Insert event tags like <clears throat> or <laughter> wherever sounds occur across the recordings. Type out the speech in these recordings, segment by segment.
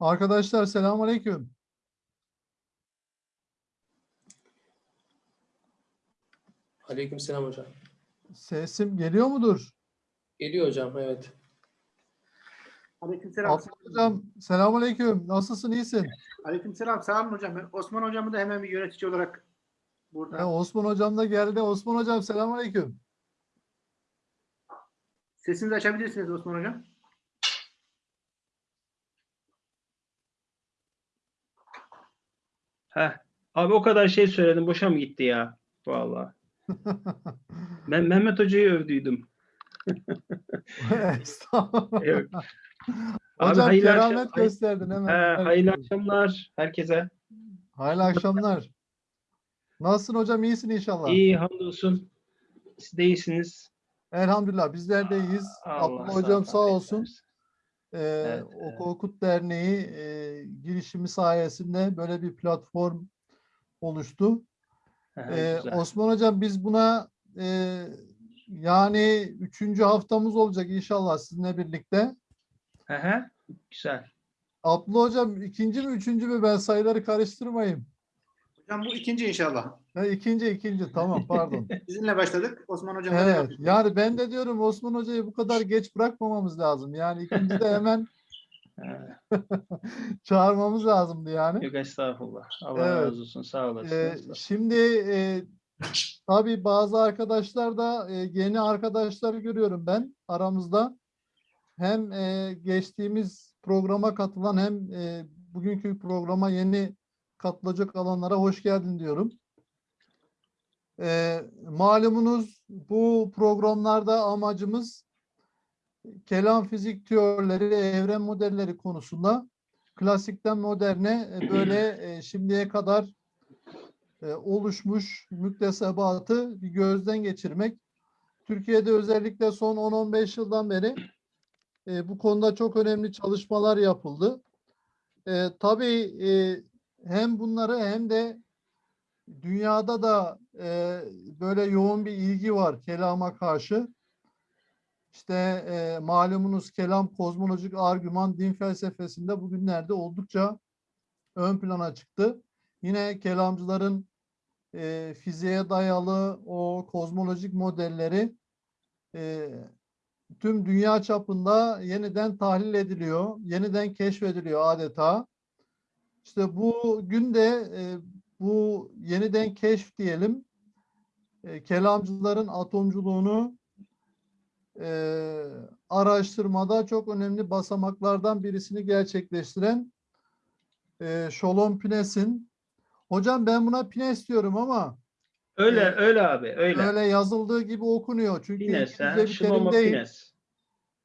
Arkadaşlar selamünaleyküm. Aleykümselam hocam. Sesim geliyor mudur? Geliyor hocam evet. Aleykümselam. Abdullah hocam selamünaleyküm. Nasılsın? iyisin? Aleykümselam. Sağ olun hocam. Ben Osman hocamı da hemen bir yönetici olarak burada. He, Osman hocam da geldi. Osman hocam selamünaleyküm. Sesinizi açabilirsiniz Osman hocam. Heh. Abi o kadar şey söyledim. Boşa mı gitti ya? Vallahi. <laughs> Ben Mehmet Hoca'yı övdüydüm. <laughs> Estağfurullah. Evet. Abi Hocam hayırlı keramet akşam- gösterdin hemen. He, hayırlı akşamlar herkese. Hayırlı akşamlar. Nasılsın hocam? İyisin inşallah. İyi hamdolsun. Siz de iyisiniz. Elhamdülillah bizler de iyiyiz. Allah Abdullah hocam sağ olsun. versin. Ee, Evet, evet. Okut Derneği e, girişimi sayesinde böyle bir platform oluştu. Ee, güzel. Osman Hocam biz buna e, yani üçüncü haftamız olacak inşallah sizinle birlikte. Hı hı, Güzel. Abdullah Hocam ikinci mi üçüncü mü ben sayıları karıştırmayayım. Hocam bu ikinci inşallah. Ha, ikinci ikinci tamam pardon. <laughs> Sizinle başladık. Osman hocamla evet yani ben de diyorum Osman Hoca'yı bu kadar geç bırakmamamız lazım. Yani ikinci de hemen He, <laughs> çağırmamız lazımdı yani. Yok estağfurullah. Allah Evet. razı olsun. Sağ olasın. Ee, şimdi e, tabii bazı arkadaşlar da e, yeni arkadaşlar görüyorum ben aramızda. Hem e, geçtiğimiz programa katılan hem e, bugünkü programa yeni katılacak alanlara hoş geldin diyorum. E, malumunuz bu programlarda amacımız kelam fizik teorileri, evren modelleri konusunda klasikten moderne e, böyle e, şimdiye kadar e, oluşmuş müktesebatı bir gözden geçirmek. Türkiye'de özellikle son 10-15 yıldan beri e, bu konuda çok önemli çalışmalar yapıldı. E, tabii e, hem bunları hem de dünyada da e, böyle yoğun bir ilgi var kelama karşı. İşte e, malumunuz kelam kozmolojik argüman din felsefesinde bugünlerde oldukça ön plana çıktı. Yine kelamcıların e, fiziğe dayalı o kozmolojik modelleri e, tüm dünya çapında yeniden tahlil ediliyor, yeniden keşfediliyor adeta. İşte bu günde e, bu yeniden keşf diyelim, e, kelamcıların atomculuğunu e, araştırmada çok önemli basamaklardan birisini gerçekleştiren e, Sholom Pines'in. Hocam ben buna Pines diyorum ama Öyle e, öyle abi. Öyle. öyle yazıldığı gibi okunuyor. Çünkü Pines. Ha, bir terim değil. Pines.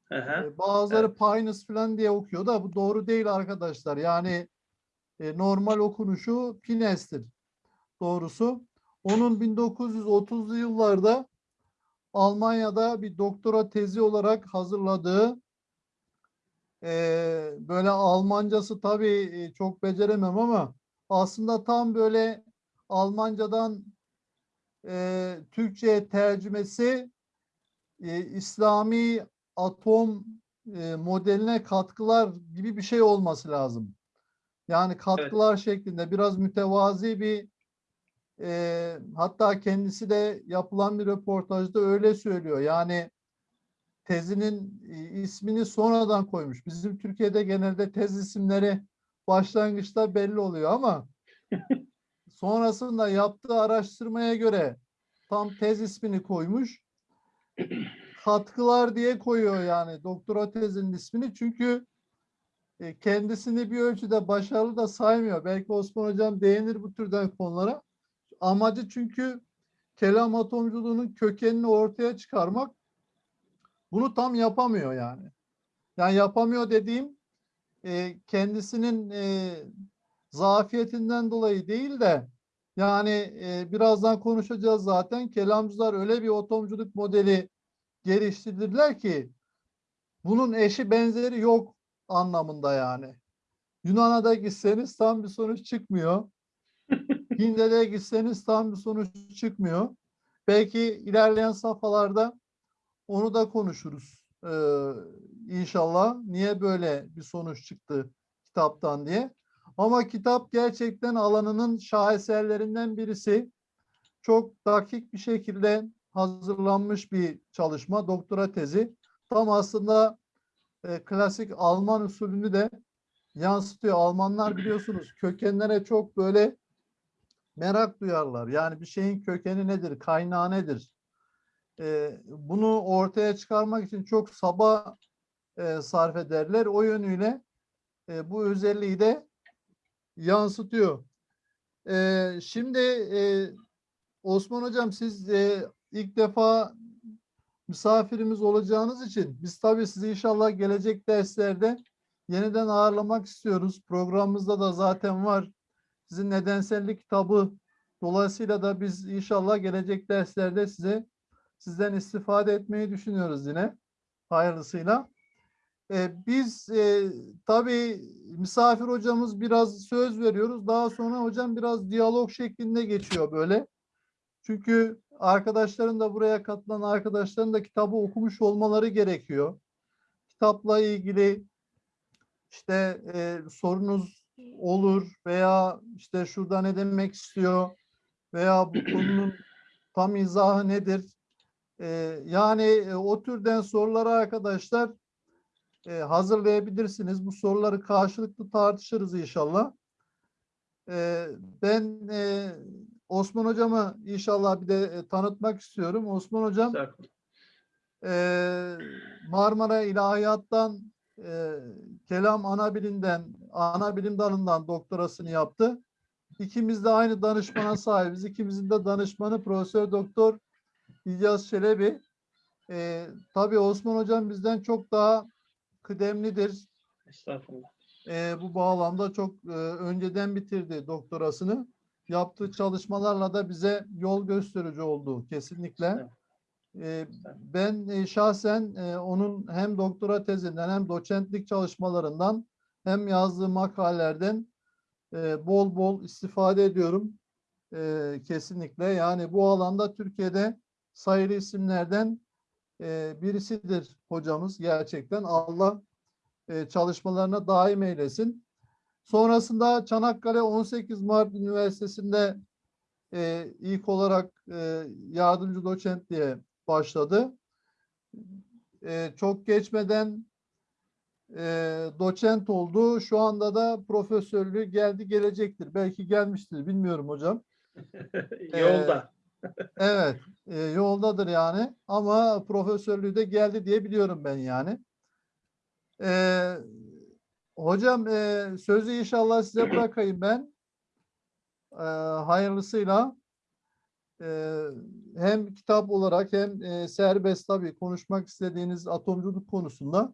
Hı. E, Bazıları Pines falan diye okuyor da bu doğru değil arkadaşlar. Yani e, normal okunuşu Pines'tir doğrusu. Onun 1930'lu yıllarda Almanya'da bir doktora tezi olarak hazırladığı e, böyle Almancası tabii e, çok beceremem ama aslında tam böyle Almancadan e, Türkçe'ye tercümesi e, İslami atom e, modeline katkılar gibi bir şey olması lazım. Yani katkılar şeklinde biraz mütevazi bir e, hatta kendisi de yapılan bir röportajda öyle söylüyor. Yani tezinin ismini sonradan koymuş. Bizim Türkiye'de genelde tez isimleri başlangıçta belli oluyor ama <laughs> sonrasında yaptığı araştırmaya göre tam tez ismini koymuş. <clears throat> Katkılar diye koyuyor yani doktora tezinin ismini çünkü kendisini bir ölçüde başarılı da saymıyor. Belki Osman Hocam değinir bu türden konulara. Amacı çünkü kelam atomculuğunun kökenini ortaya çıkarmak. Bunu tam yapamıyor yani. Yani yapamıyor dediğim e, kendisinin e, zafiyetinden dolayı değil de yani e, birazdan konuşacağız zaten. Kelamcılar öyle bir atomculuk modeli geliştirdiler ki bunun eşi benzeri yok anlamında yani. Yunan'a da gitseniz tam bir sonuç çıkmıyor. <laughs> Hind'e de gitseniz tam bir sonuç çıkmıyor. Belki ilerleyen safhalarda onu da konuşuruz. Ee, inşallah. Niye böyle bir sonuç çıktı? kitaptan diye. Ama kitap gerçekten alanının şaheserlerinden birisi. Çok dakik bir şekilde hazırlanmış bir çalışma, doktora tezi. Tam aslında e, klasik Alman usulünü de yansıtıyor. Almanlar biliyorsunuz kökenlere çok böyle merak duyarlar. Yani bir şeyin kökeni nedir, kaynağı nedir? E, bunu ortaya çıkarmak için çok saba e, sarf ederler. O yönüyle e, bu özelliği de yansıtıyor. E, şimdi e, Osman Hocam siz e, ilk defa misafirimiz olacağınız için biz tabii sizi inşallah gelecek derslerde yeniden ağırlamak istiyoruz. Programımızda da zaten var. Sizin nedensellik kitabı dolayısıyla da biz inşallah gelecek derslerde size sizden istifade etmeyi düşünüyoruz yine hayırlısıyla. Ee, biz e, tabii misafir hocamız biraz söz veriyoruz. Daha sonra hocam biraz diyalog şeklinde geçiyor böyle. Çünkü arkadaşların da buraya katılan arkadaşların da kitabı okumuş olmaları gerekiyor. Kitapla ilgili işte e, sorunuz olur veya işte şurada ne demek istiyor veya bu <clears throat> konunun tam izahı nedir? E, yani e, o türden soruları arkadaşlar e, hazırlayabilirsiniz. Bu soruları karşılıklı tartışırız inşallah. E, ben e, Osman hocamı inşallah bir de e, tanıtmak istiyorum. Osman hocam e, Marmara İlahiyat'tan e, kelam ana bilimden, ana bilim dalından doktorasını yaptı. İkimiz de aynı danışmana sahibiz. İkimizin de danışmanı Profesör Doktor İlyas Çelebi. E, tabii Osman hocam bizden çok daha kıdemlidir. Estağfurullah. E, bu bağlamda çok e, önceden bitirdi doktorasını. Yaptığı çalışmalarla da bize yol gösterici oldu kesinlikle. E, ben e, şahsen e, onun hem doktora tezinden hem doçentlik çalışmalarından hem yazdığı makalelerden e, bol bol istifade ediyorum. Kesinlikle. Yani bu alanda Türkiye'de sayılı isimlerden birisidir hocamız gerçekten. Allah çalışmalarına daim eylesin. Sonrasında Çanakkale 18 Mart Üniversitesi'nde e, ilk olarak e, yardımcı doçent diye başladı. E, çok geçmeden e, doçent oldu. Şu anda da profesörlüğü geldi gelecektir. Belki gelmiştir bilmiyorum hocam. <laughs> Yolda. <laughs> Evet, e, yoldadır yani. Ama profesörlüğü de geldi diye biliyorum ben yani. E, hocam e, sözü inşallah size <clears throat> bırakayım ben. E, hayırlısıyla e, hem kitap olarak hem e, serbest tabii konuşmak istediğiniz atomculuk konusunda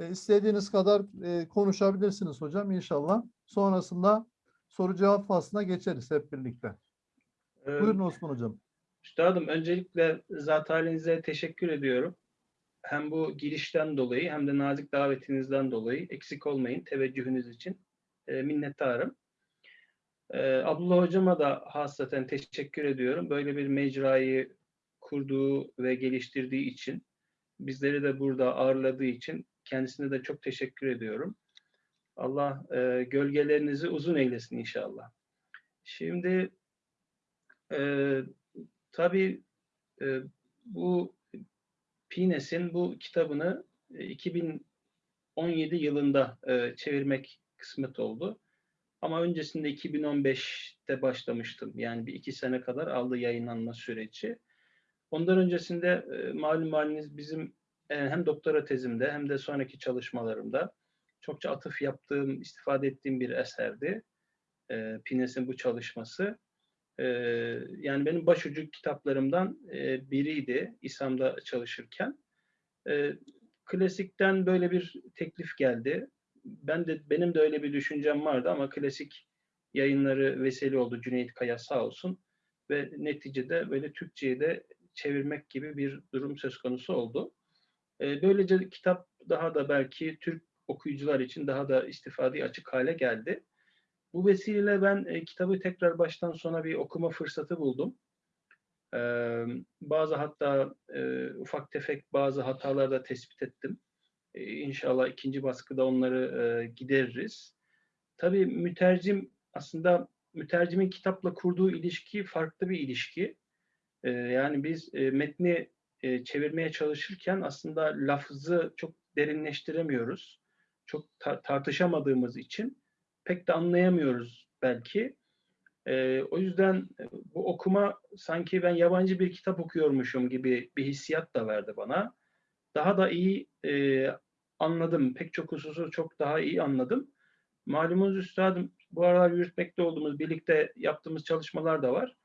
e, istediğiniz kadar e, konuşabilirsiniz hocam inşallah. Sonrasında soru cevap faslına geçeriz hep birlikte. Ee, Buyurun Osman hocam. Üstadım öncelikle zat halinize teşekkür ediyorum. Hem bu girişten dolayı hem de nazik davetinizden dolayı eksik olmayın teveccühünüz için e, minnettarım. E, Abdullah hocama da hasreten teşekkür ediyorum. Böyle bir mecrayı kurduğu ve geliştirdiği için bizleri de burada ağırladığı için kendisine de çok teşekkür ediyorum. Allah e, gölgelerinizi uzun eylesin inşallah. Şimdi e, tabii e, bu Pines'in bu kitabını e, 2017 yılında e, çevirmek kısmet oldu. Ama öncesinde 2015'te başlamıştım. Yani bir iki sene kadar aldı yayınlanma süreci. Ondan öncesinde e, malum haliniz bizim e, hem doktora tezimde hem de sonraki çalışmalarımda çokça atıf yaptığım, istifade ettiğim bir eserdi. E, Pines'in bu çalışması. Ee, yani benim başucu kitaplarımdan e, biriydi İSAM'da çalışırken. Ee, klasikten böyle bir teklif geldi. Ben de benim de öyle bir düşüncem vardı ama klasik yayınları vesile oldu Cüneyt Kaya sağ olsun ve neticede böyle Türkçe'ye de çevirmek gibi bir durum söz konusu oldu. Ee, böylece kitap daha da belki Türk okuyucular için daha da istifadeye açık hale geldi. Bu vesileyle ben e, kitabı tekrar baştan sona bir okuma fırsatı buldum. E, bazı hatta e, ufak tefek bazı hatalar da tespit ettim. E, inşallah ikinci baskıda onları e, gideririz. tabii mütercim aslında mütercimin kitapla kurduğu ilişki farklı bir ilişki. Ee, yani biz e, metni e, çevirmeye çalışırken aslında lafzı çok derinleştiremiyoruz. Çok ta- tartışamadığımız için pek de anlayamıyoruz belki. Ee, o yüzden e, bu okuma sanki ben yabancı bir kitap okuyormuşum gibi bir hissiyat da verdi bana. Daha da iyi e, anladım. Pek çok hususu çok daha iyi anladım. Malumunuz üstadım bu aralar yürütmekte olduğumuz, birlikte yaptığımız çalışmalar da var.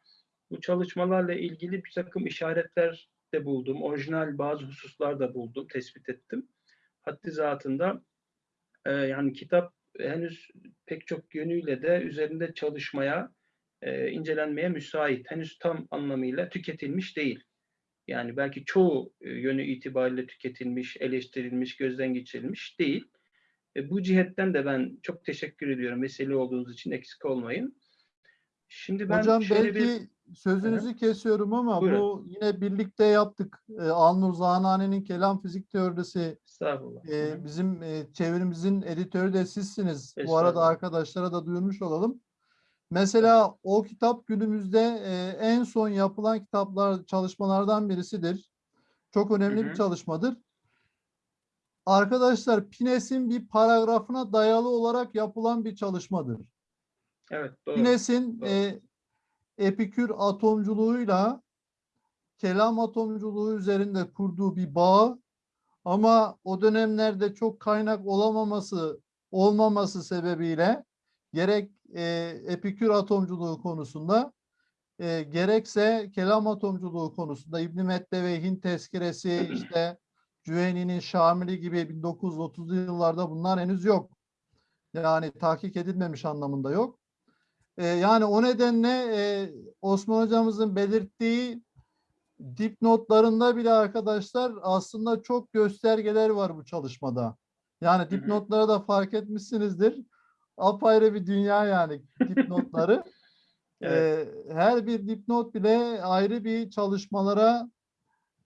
Bu çalışmalarla ilgili bir takım işaretler de buldum. Orijinal bazı hususlar da buldum, tespit ettim. Haddi zatında e, yani kitap henüz pek çok yönüyle de üzerinde çalışmaya, e, incelenmeye müsait. Henüz tam anlamıyla tüketilmiş değil. Yani belki çoğu e, yönü itibariyle tüketilmiş, eleştirilmiş, gözden geçirilmiş değil. E, bu cihetten de ben çok teşekkür ediyorum. Vesile olduğunuz için eksik olmayın. Şimdi ben Hocam belki bir sözünüzü kesiyorum ama Buyurun. bu yine birlikte yaptık. Ee, Alnur Zanane'nin kelam fizik teorisi estağfurullah. e, bizim e, çevirimizin editörü de sizsiniz. Bu arada arkadaşlara da duyurmuş olalım. Mesela o kitap günümüzde e, en son yapılan kitaplar çalışmalardan birisidir. Çok önemli Hı bir hı. çalışmadır. Arkadaşlar Pines'in bir paragrafına dayalı olarak yapılan bir çalışmadır. Evet doğru. Doğru. e, epikür atomculuğuyla kelam atomculuğu üzerinde kurduğu bir bağ ama o dönemlerde çok kaynak olamaması olmaması sebebiyle gerek e, epikür atomculuğu konusunda e, gerekse kelam atomculuğu konusunda İbn Metteveyh'in tezkiresi <clears throat> işte Cüveyni'nin Şamili gibi 1930'lu yıllarda bunlar henüz yok. Yani tahkik edilmemiş anlamında yok. E, yani o nedenle e, Osman hocamızın belirttiği dipnotlarında bile arkadaşlar aslında çok göstergeler var bu çalışmada. Yani dipnotlara da fark etmişsinizdir. Apayrı bir dünya yani <laughs> dipnotları. Evet. Ee, her bir dipnot bile ayrı bir çalışmalara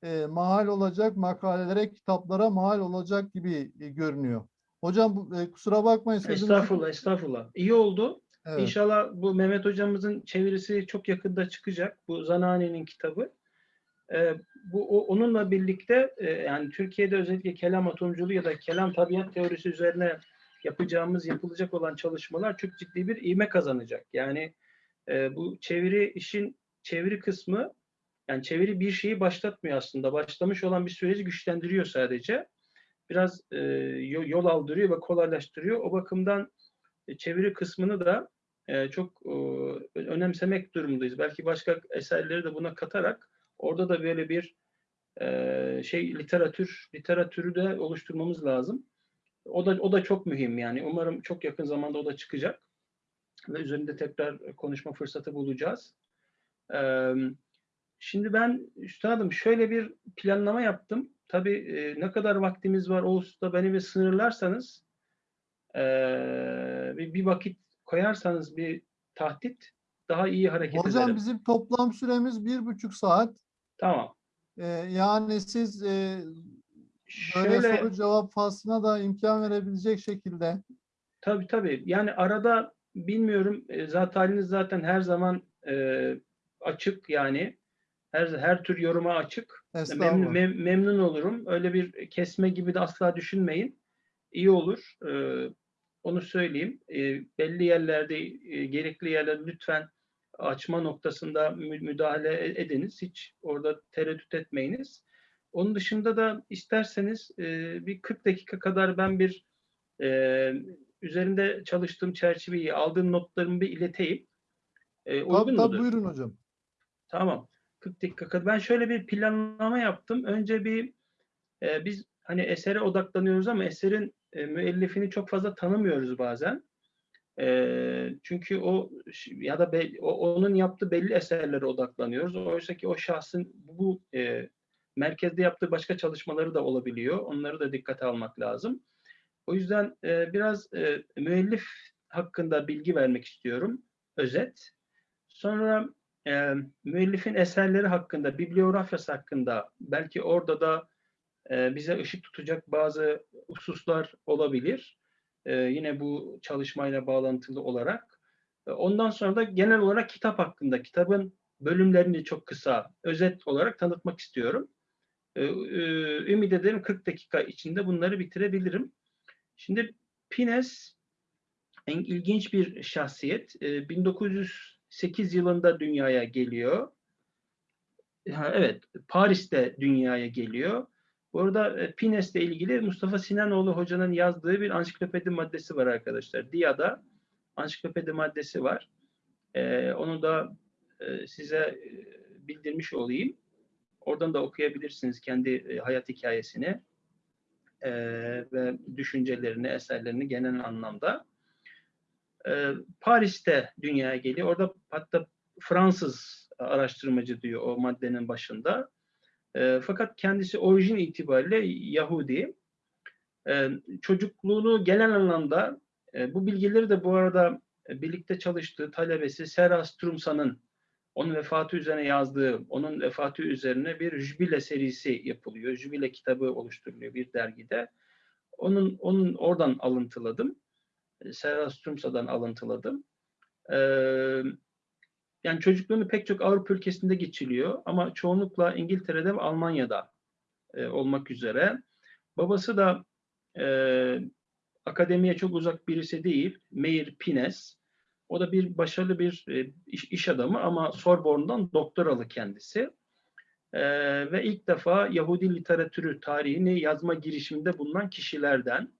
e, mahal olacak, makalelere, kitaplara mahal olacak gibi e, görünüyor. Hocam e, kusura bakmayın sözünüzü- Estağfurullah, estağfurullah. İyi oldu. Evet. İnşallah bu Mehmet hocamızın çevirisi çok yakında çıkacak. Bu Zanani'nin kitabı. Ee, bu o- onunla birlikte e, yani Türkiye'de özellikle kelam atomculuğu ya da kelam tabiat teorisi üzerine yapacağımız, yapılacak olan çalışmalar çok ciddi bir ivme kazanacak. Yani e, bu çeviri işin çeviri kısmı yani çeviri bir şeyi başlatmıyor aslında. Başlamış olan bir süreci güçlendiriyor sadece. Biraz e, yo- yol aldırıyor ve kolaylaştırıyor. O bakımdan e, çeviri kısmını da e, çok e, önemsemek durumundayız. Belki başka eserleri de buna katarak orada da böyle bir e, şey literatür literatürü de oluşturmamız lazım. O da o da çok mühim yani. Umarım çok yakın zamanda o da çıkacak ve üzerinde tekrar konuşma fırsatı bulacağız. Eee, Şimdi ben üstadım şöyle bir planlama yaptım. Tabii e, ne kadar vaktimiz var o hususta beni bir sınırlarsanız e, bir, bir vakit koyarsanız bir tahdit daha iyi hareket Hocam ederim. bizim toplam süremiz bir buçuk saat. Tamam. Ee, yani siz e, böyle Şöyle soru cevap faslına da imkan verebilecek şekilde. tabii tabii yani arada bilmiyorum e, zat haliniz zaten her zaman e, açık yani her her tür yoruma açık. Memnun, mem- memnun olurum. Öyle bir kesme gibi de asla düşünmeyin. İyi olur. Ee, onu söyleyeyim. Ee, belli yerlerde, e, gerekli yerlerde lütfen açma noktasında mü- müdahale e- ediniz. Hiç orada tereddüt etmeyiniz. Onun dışında da isterseniz e, bir 40 dakika kadar ben bir e, üzerinde çalıştığım çerçeveyi, aldığım notlarımı bir ileteyim. E, Tabii tabii buyurun hocam. Tamam. 40 dakika kadar. Ben şöyle bir planlama yaptım. Önce bir e, biz hani esere odaklanıyoruz ama eserin e, müellifini çok fazla tanımıyoruz bazen. E, çünkü o ya da be- o- onun yaptığı belli eserlere odaklanıyoruz. Oysa ki o şahsın bu e, merkezde yaptığı başka çalışmaları da olabiliyor. Onları da dikkate almak lazım. O yüzden e, biraz e, müellif hakkında bilgi vermek istiyorum. Özet. Sonra e, müellifin eserleri hakkında, bibliografyası hakkında belki orada da e, bize ışık tutacak bazı hususlar olabilir. e, yine bu çalışmayla bağlantılı olarak. E, Ondan sonra da genel olarak kitap hakkında, kitabın bölümlerini çok kısa, özet olarak tanıtmak istiyorum. E, Ümit ederim 40 dakika içinde bunları bitirebilirim. Şimdi Pines en ilginç bir şahsiyet. E, 1908 yılında dünyaya geliyor. Evet, Paris'te dünyaya geliyor. Bu arada e, Pines'le ilgili Mustafa Sinanoğlu hocanın yazdığı bir ansiklopedi maddesi var arkadaşlar. DİA'da ansiklopedi maddesi var. E, onu da e, size e, bildirmiş olayım. Oradan da okuyabilirsiniz kendi e, hayat hikayesini e, ve düşüncelerini, eserlerini genel anlamda. E, Paris'te dünyaya geliyor. Orada hatta Fransız araştırmacı diyor o maddenin başında. E, fakat kendisi orijin itibariyle Yahudi. E, çocukluğunu genel anlamda e, bu bilgileri de bu arada e, birlikte çalıştığı talebesi Serra Strumsa'nın onun vefatı üzerine yazdığı, onun vefatı üzerine bir jübile serisi yapılıyor. Jübile kitabı oluşturuluyor bir dergide. Onun onun oradan alıntıladım. Serra Strumsa'dan alıntıladım. Ee, yani çocukluğunu pek çok Avrupa ülkesinde geçiriyor ama çoğunlukla İngiltere'de ve Almanya'da e, olmak üzere. Babası da e, akademiye çok uzak birisi değil. Meir Pines. O da bir başarılı bir e, iş, iş adamı ama Sorbonne'dan doktoralı kendisi. E, ve ilk defa Yahudi literatürü tarihini yazma girişiminde bulunan kişilerden.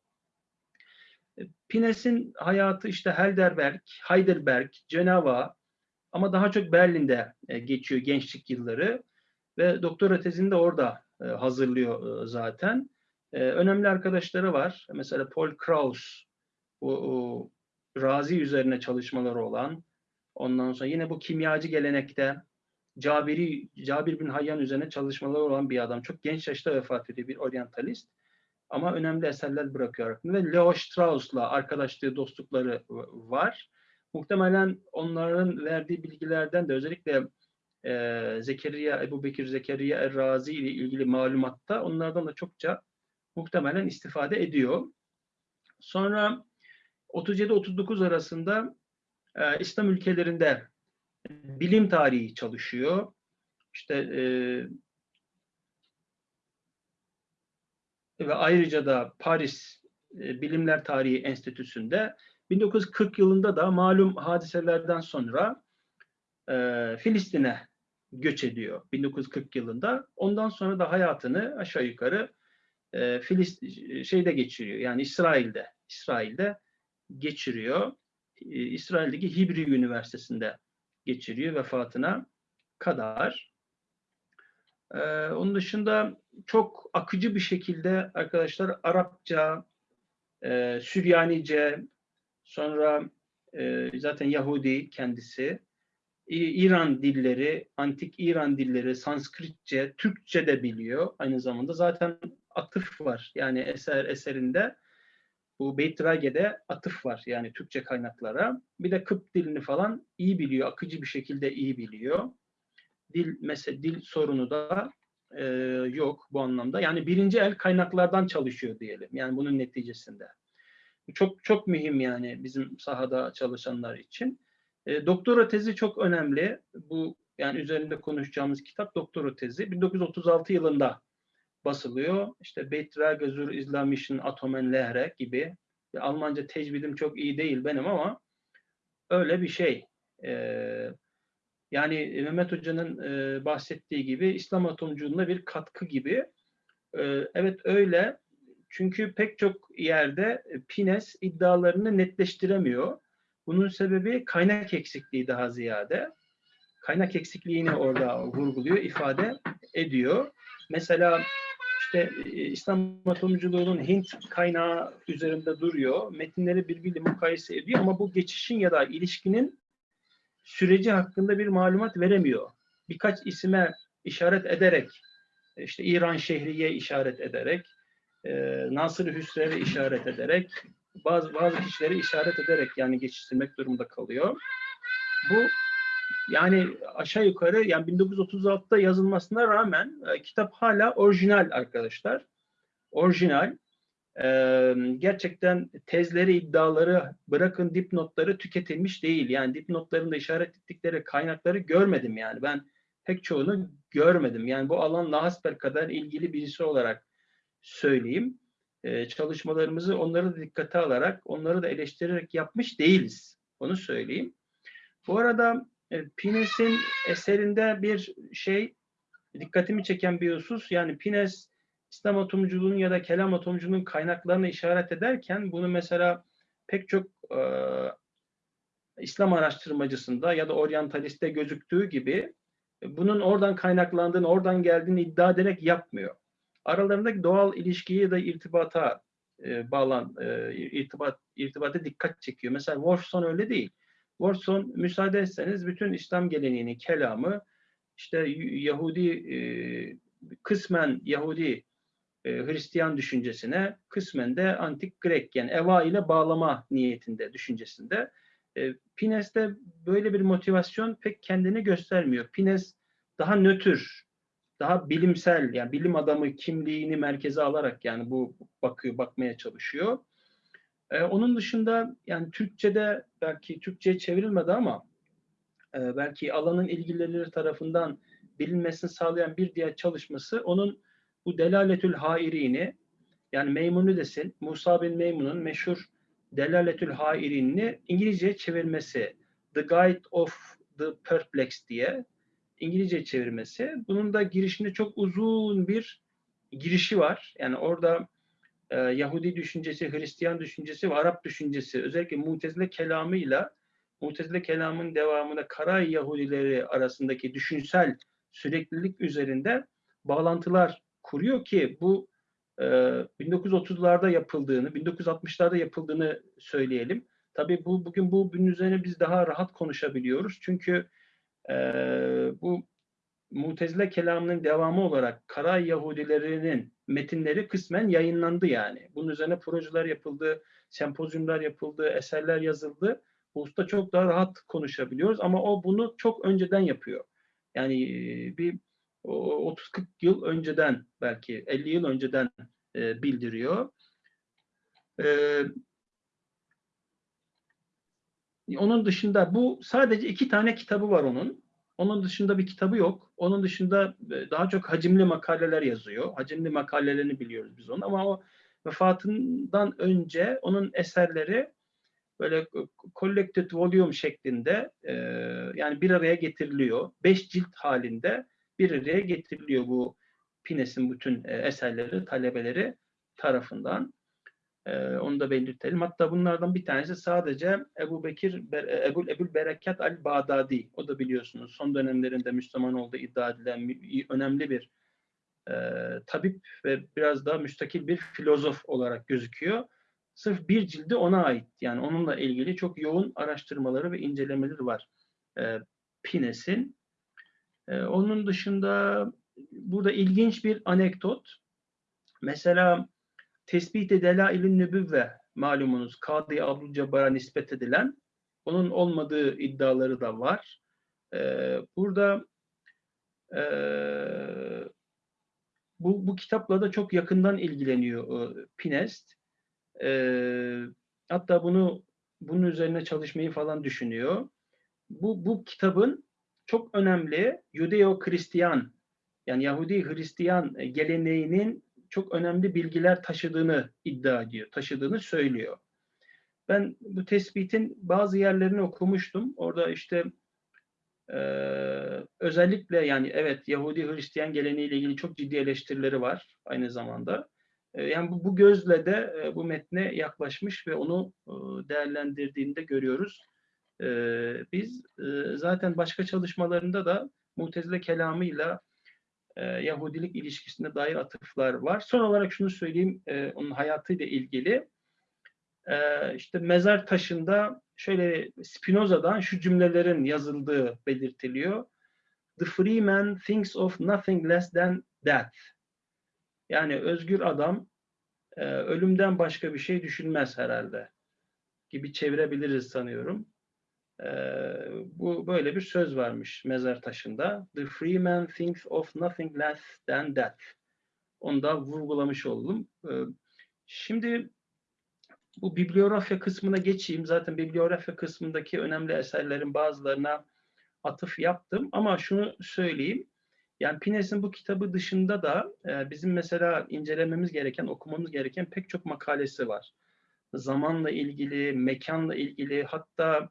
E, Pines'in hayatı işte Heidelberg, Heidelberg, Cenova ama daha çok Berlin'de e, geçiyor gençlik yılları ve doktora tezini de orada e, hazırlıyor e, zaten. Önemli arkadaşları var. Mesela Paul Kraus, bu Razi üzerine çalışmaları olan. Ondan sonra yine bu kimyacı gelenekte Cabiri, Cabir bin Hayyan üzerine çalışmaları olan bir adam. Çok genç yaşta vefat ediyor bir oryantalist. Ama önemli eserler bırakıyor. Ve Leo Strauss'la arkadaşlığı, dostlukları var. Muhtemelen onların verdiği bilgilerden de özellikle e, Zekeriya, Ebu Bekir Zekeriya Er-Razi ile ilgili malumatta onlardan da çokça muhtemelen istifade ediyor. Sonra 37-39 arasında e, İslam ülkelerinde bilim tarihi çalışıyor. İşte e, ve ayrıca da Paris e, Bilimler Tarihi Enstitüsü'nde 1940 yılında da malum hadiselerden sonra e, Filistin'e göç ediyor 1940 yılında. Ondan sonra da hayatını aşağı yukarı e, Filist şeyde geçiriyor. Yani İsrail'de, İsrail'de geçiriyor. E, İsrail'deki Hibri Üniversitesi'nde geçiriyor vefatına kadar. E, onun dışında çok akıcı bir şekilde arkadaşlar Arapça, e, Süryanice, sonra e, zaten Yahudi kendisi, İran dilleri, antik İran dilleri, Sanskritçe, Türkçe de biliyor aynı zamanda. Zaten atıf var yani eser eserinde. Bu Beyt Rage'de atıf var yani Türkçe kaynaklara. Bir de Kıpt dilini falan iyi biliyor, akıcı bir şekilde iyi biliyor. Dil mesela dil sorunu da e, yok bu anlamda. Yani birinci el kaynaklardan çalışıyor diyelim. Yani bunun neticesinde. Çok çok mühim yani bizim sahada çalışanlar için. E, doktora tezi çok önemli. Bu yani üzerinde konuşacağımız kitap doktora tezi. 1936 yılında basılıyor. İşte Beitrage zur Islamischen Atomen Lehre gibi. Ya, Almanca tecvidim çok iyi değil benim ama öyle bir şey. E, yani Mehmet Hoca'nın e, bahsettiği gibi İslam atomculuğuna bir katkı gibi. E, evet öyle. Çünkü pek çok yerde e, Pines iddialarını netleştiremiyor. Bunun sebebi kaynak eksikliği daha ziyade. Kaynak eksikliğini <laughs> orada vurguluyor, ifade ediyor. Mesela işte e, İslam atomculuğunun Hint kaynağı üzerinde duruyor. Metinleri birbiriyle mukayese ediyor ama bu geçişin ya da ilişkinin süreci hakkında bir malumat veremiyor. Birkaç isime işaret ederek, işte İran Şehriye işaret ederek, e, Nasır Hüsrev'e işaret ederek, bazı bazı kişileri işaret ederek yani geçiştirmek durumunda kalıyor. Bu yani aşağı yukarı yani 1936'da yazılmasına rağmen e, kitap hala orijinal arkadaşlar. Orijinal. Ee, gerçekten tezleri, iddiaları bırakın dipnotları tüketilmiş değil. Yani dipnotlarında işaret ettikleri kaynakları görmedim yani. Ben pek çoğunu görmedim. Yani bu alanla hasbel kadar ilgili birisi olarak söyleyeyim. Ee, çalışmalarımızı onları da dikkate alarak, onları da eleştirerek yapmış değiliz. Onu söyleyeyim. Bu arada e, Pines'in eserinde bir şey dikkatimi çeken bir husus. Yani Pines İslam atomculuğunun ya da kelam atomculuğunun kaynaklarına işaret ederken bunu mesela pek çok e, İslam araştırmacısında ya da oryantaliste gözüktüğü gibi e, bunun oradan kaynaklandığını, oradan geldiğini iddia ederek yapmıyor. Aralarındaki doğal ilişkiyi ya da irtibata e, bağlan, e, irtibat, irtibata dikkat çekiyor. Mesela Wolfson öyle değil. Wolfson müsaade etseniz bütün İslam geleneğini, kelamı işte Yahudi e, kısmen Yahudi e, Hristiyan düşüncesine kısmen de antik Grek yani Eva ile bağlama niyetinde düşüncesinde. E, Pines'te böyle bir motivasyon pek kendini göstermiyor. Pines daha nötr, daha bilimsel yani bilim adamı kimliğini merkeze alarak yani bu bakıyor bakmaya çalışıyor. E, onun dışında yani Türkçe'de belki Türkçe'ye çevrilmedi ama e, belki alanın ilgilileri tarafından bilinmesini sağlayan bir diğer çalışması onun bu Delaletül Hairini yani Meymunides'in Musa bin Meymun'un meşhur Delaletül Hairini İngilizceye çevirmesi The Guide of the Perplexed diye İngilizce çevirmesi. Bunun da girişinde çok uzun bir girişi var. Yani orada e, Yahudi düşüncesi, Hristiyan düşüncesi ve Arap düşüncesi özellikle Mutezile kelamıyla Mutezile kelamın devamında Karay Yahudileri arasındaki düşünsel süreklilik üzerinde bağlantılar kuruyor ki bu e, 1930'larda yapıldığını, 1960'larda yapıldığını söyleyelim. Tabii bu bugün bu bunun üzerine biz daha rahat konuşabiliyoruz. Çünkü e, bu Mutezile kelamının devamı olarak Karay Yahudilerinin metinleri kısmen yayınlandı yani. Bunun üzerine projeler yapıldı, sempozyumlar yapıldı, eserler yazıldı. Bu usta çok daha rahat konuşabiliyoruz ama o bunu çok önceden yapıyor. Yani bir 30-40 yıl önceden belki 50 yıl önceden bildiriyor. Onun dışında bu sadece iki tane kitabı var onun. Onun dışında bir kitabı yok. Onun dışında e, daha çok hacimli makaleler yazıyor. Hacimli makalelerini biliyoruz biz onu ama o vefatından önce onun eserleri böyle collected volume şeklinde e, yani bir araya getiriliyor. Beş cilt halinde bir araya getiriliyor bu Pines'in bütün e, eserleri talebeleri tarafından. E, onu da belirtelim. Hatta bunlardan bir tanesi sadece Ebu Bekir, Ebu, Ebul Berekat al-Bağdadi. O da biliyorsunuz son dönemlerinde Müslüman olduğu iddia edilen önemli bir e, tabip ve biraz daha müstakil bir filozof olarak gözüküyor. Sırf bir cildi ona ait. Yani onunla ilgili çok yoğun araştırmaları ve incelemeleri var e, Pines'in. E, onun dışında burada ilginç bir anekdot. Mesela Tespit-i Delail-i Nübüvve malumunuz Kadı Abdülcebbar'a nispet edilen onun olmadığı iddiaları da var. E, burada e, bu, bu kitapla da çok yakından ilgileniyor e, Pinest. E, hatta bunu bunun üzerine çalışmayı falan düşünüyor. Bu, bu kitabın çok önemli Yudeo-Hristiyan yani Yahudi Hristiyan geleneğinin çok önemli bilgiler taşıdığını iddia ediyor, taşıdığını söylüyor. Ben bu tespitin bazı yerlerini okumuştum. Orada işte e, özellikle yani evet Yahudi Hristiyan geleneğiyle ilgili çok ciddi eleştirileri var aynı zamanda. E, yani bu, bu gözle de e, bu metne yaklaşmış ve onu e, değerlendirdiğinde görüyoruz. E, biz e, zaten başka çalışmalarında da Mutezile kelamıyla e, Yahudilik ilişkisine dair atıflar var. Son olarak şunu söyleyeyim, e, onun hayatıyla ilgili. E, işte mezar taşında şöyle Spinoza'dan şu cümlelerin yazıldığı belirtiliyor. The free man thinks of nothing less than death. Yani özgür adam e, ölümden başka bir şey düşünmez herhalde gibi çevirebiliriz sanıyorum. E, bu böyle bir söz varmış mezar taşında. The free man thinks of nothing less than death. Onu da vurgulamış oldum. E, Şimdi bu bibliografya kısmına geçeyim. Zaten bibliografya kısmındaki önemli eserlerin bazılarına atıf yaptım. Ama şunu söyleyeyim. Yani Pines'in bu kitabı dışında da e, bizim mesela incelememiz gereken, okumamız gereken pek çok makalesi var. Zamanla ilgili, mekanla ilgili, hatta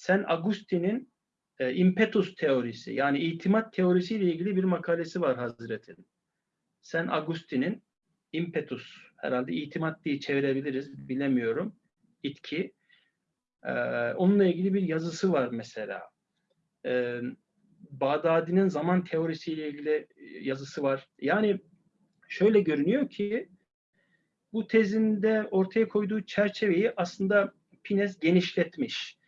Sen Agustin'in e, impetus teorisi, yani itimat teorisiyle ilgili bir makalesi var Hazretin. Sen Agustin'in impetus, herhalde itimat diye çevirebiliriz, bilemiyorum. İtki. E, onunla ilgili bir yazısı var mesela. E, Bağdadi'nin zaman teorisiyle ilgili e, yazısı var. Yani şöyle görünüyor ki bu tezinde ortaya koyduğu çerçeveyi aslında Pines genişletmiş.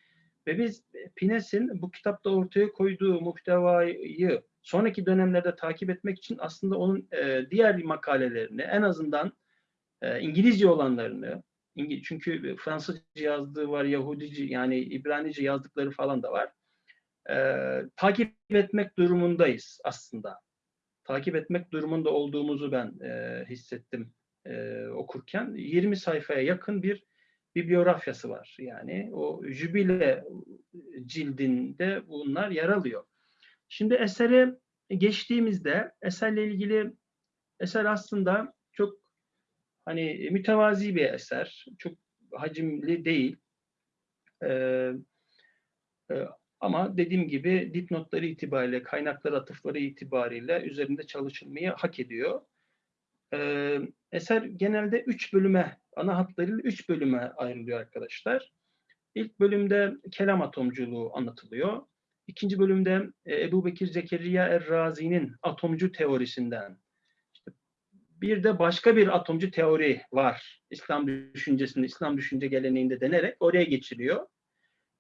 Ve biz Pines'in bu kitapta ortaya koyduğu muhtevayı sonraki dönemlerde takip etmek için aslında onun e, diğer makalelerini en azından e, İngilizce olanlarını İngi- çünkü Fransızca yazdığı var, Yahudice yani İbranice yazdıkları falan da var. E, takip etmek durumundayız aslında. Takip etmek durumunda olduğumuzu ben e, hissettim e, okurken. 20 sayfaya yakın bir bibliografyası var. Yani o jübile cildinde bunlar yer alıyor. Şimdi esere geçtiğimizde eserle ilgili eser aslında çok hani mütevazi bir eser. Çok hacimli değil. Ee, e, ama dediğim gibi dipnotları itibariyle, kaynaklar atıfları itibariyle üzerinde çalışılmayı hak ediyor. Eser genelde üç bölüme, ana hatlarıyla üç bölüme ayrılıyor arkadaşlar. İlk bölümde kelam atomculuğu anlatılıyor. İkinci bölümde e, Ebu Bekir Zekeriya Er-Razi'nin atomcu teorisinden. İşte bir de başka bir atomcu teori var. İslam düşüncesinde, İslam düşünce geleneğinde denerek oraya geçiliyor.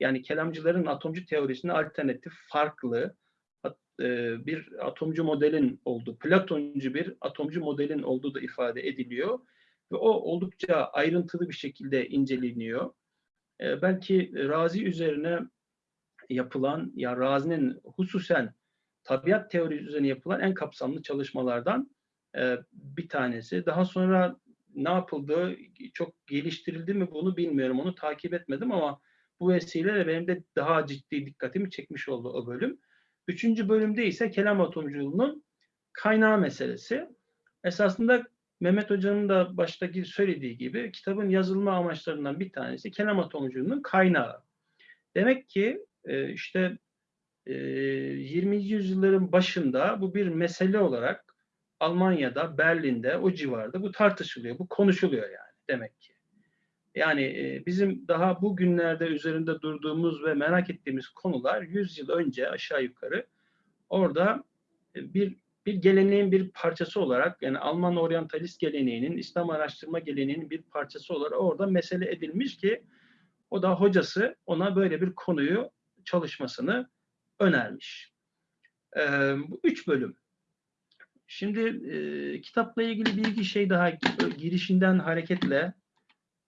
Yani kelamcıların atomcu teorisine alternatif, farklı e, bir atomcu modelin olduğu, Platoncu bir atomcu modelin olduğu da ifade ediliyor. Ve o oldukça ayrıntılı bir şekilde inceleniyor. E, belki Razi üzerine yapılan, ya Razi'nin hususen tabiat teorisi üzerine yapılan en kapsamlı çalışmalardan e, bir tanesi. Daha sonra ne yapıldı, çok geliştirildi mi bunu bilmiyorum. Onu takip etmedim ama bu vesileyle benim de daha ciddi dikkatimi çekmiş oldu o bölüm. Üçüncü bölümde ise kelam atomculuğunun kaynağı meselesi. Esasında Mehmet Hoca'nın da baştaki söylediği gibi kitabın yazılma amaçlarından bir tanesi kelam atomculuğunun kaynağı. Demek ki e, işte e, 20. yüzyılların başında bu bir mesele olarak Almanya'da, Berlin'de, o civarda bu tartışılıyor, bu konuşuluyor yani demek ki. Yani bizim daha bu günlerde üzerinde durduğumuz ve merak ettiğimiz konular 100 yıl önce aşağı yukarı orada e, bir bir geleneğin bir parçası olarak yani Alman oryantalist geleneğinin, İslam araştırma geleneğinin bir parçası olarak orada mesele edilmiş ki o da hocası ona böyle bir konuyu çalışmasını önermiş. Ee, bu üç bölüm. Şimdi e, kitapla ilgili bir iki şey daha girişinden hareketle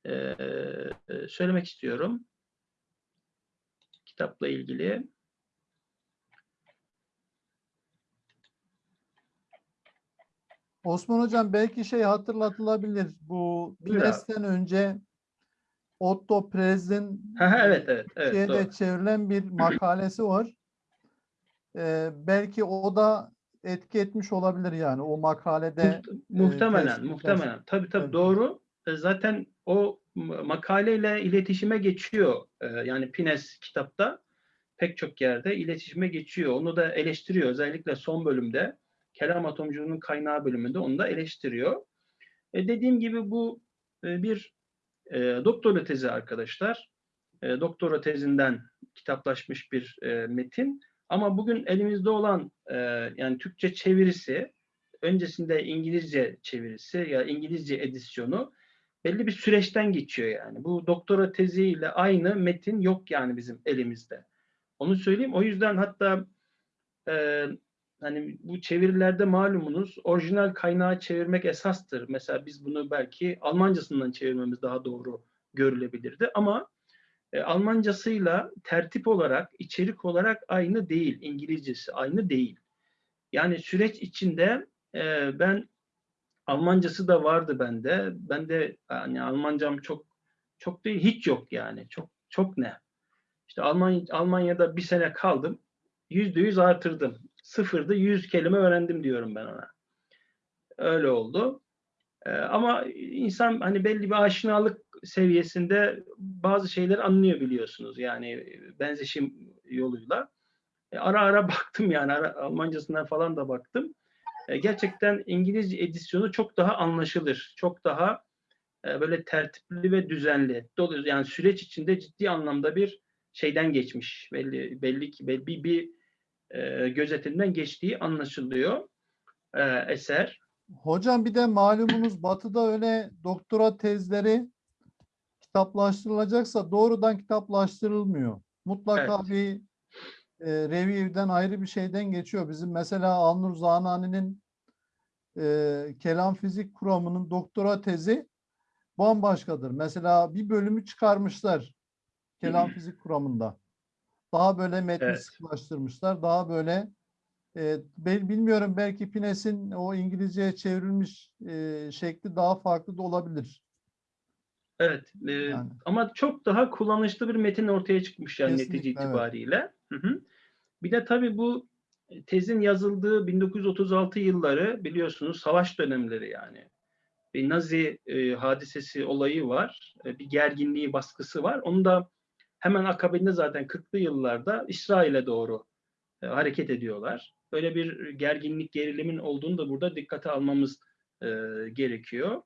e, e, söylemek istiyorum. Kitapla ilgili. Osman Hocam belki şey hatırlatılabilir. Bu. Pines'ten önce Otto Prez'in <laughs> evet evet evet şeyde doğru. çevrilen bir makalesi var. Ee, belki o da etki etmiş olabilir yani o makalede. Muht- muhtemelen, tespitler. muhtemelen. Tabii tabii Evet. doğru. E, Zaten o makaleyle iletişime geçiyor. E, Yani Pines kitapta pek çok yerde iletişime geçiyor. Onu da eleştiriyor. Özellikle son bölümde kelam atomculuğunun kaynağı bölümünde onu da eleştiriyor. E, dediğim gibi bu e, bir e, doktora tezi arkadaşlar. E, doktora tezinden kitaplaşmış bir metin. Ama bugün elimizde olan yani Türkçe çevirisi, öncesinde İngilizce çevirisi ya İngilizce edisyonu belli bir süreçten geçiyor yani. Bu doktora teziyle aynı metin yok yani bizim elimizde. Onu söyleyeyim. O yüzden hatta e, hani bu çevirilerde malumunuz orijinal kaynağı çevirmek esastır. Mesela biz bunu belki Almancasından çevirmemiz daha doğru görülebilirdi ama e, Almancasıyla tertip olarak, içerik olarak aynı değil. İngilizcesi aynı değil. Yani süreç içinde e, ben Almancası da vardı bende. Ben de yani Almancam çok çok değil hiç yok yani. Çok çok ne? İşte Alman, Almanya'da bir sene kaldım. Yüzde yüz artırdım. Sıfırda yüz kelime öğrendim diyorum ben ona. Öyle oldu. Ee, ama insan hani belli bir aşinalık seviyesinde bazı şeyleri anlıyor biliyorsunuz. Yani benzeşim yoluyla. E, ara ara <laughs> baktım yani ara, Almancasından falan da baktım. E, gerçekten İngilizce edisyonu çok daha anlaşılır. Çok daha e, böyle tertipli ve düzenli. Dolayısıyla yani süreç içinde ciddi anlamda bir şeyden geçmiş. Belli belli ki belli bir, bir e, gözetimden geçtiği anlaşılıyor e, eser. Hocam bir de malumunuz Batı'da öyle doktora tezleri kitaplaştırılacaksa doğrudan kitaplaştırılmıyor. Mutlaka Evet. bir e, review'den ayrı bir şeyden geçiyor. Bizim mesela Alnur Zanani'nin e, kelam fizik kuramının doktora tezi bambaşkadır. Mesela bir bölümü çıkarmışlar kelam fizik kuramında. Daha böyle metni Evet. sıklaştırmışlar. Daha böyle e, bilmiyorum belki Pines'in o İngilizceye çevrilmiş e, şekli daha farklı da olabilir. Evet. e, Yani. Ama çok daha kullanışlı bir metin ortaya çıkmış yani Kesinlikle, netice evet. itibariyle. Hı hı. Bir de tabii bu tezin yazıldığı 1936 yılları biliyorsunuz savaş dönemleri yani. Bir Nazi e, hadisesi olayı var. E, bir gerginliği, baskısı var. Onu da hemen akabinde zaten 40'lı yıllarda İsrail'e doğru e, hareket ediyorlar. Böyle bir gerginlik, gerilimin olduğunu da burada dikkate almamız e, gerekiyor.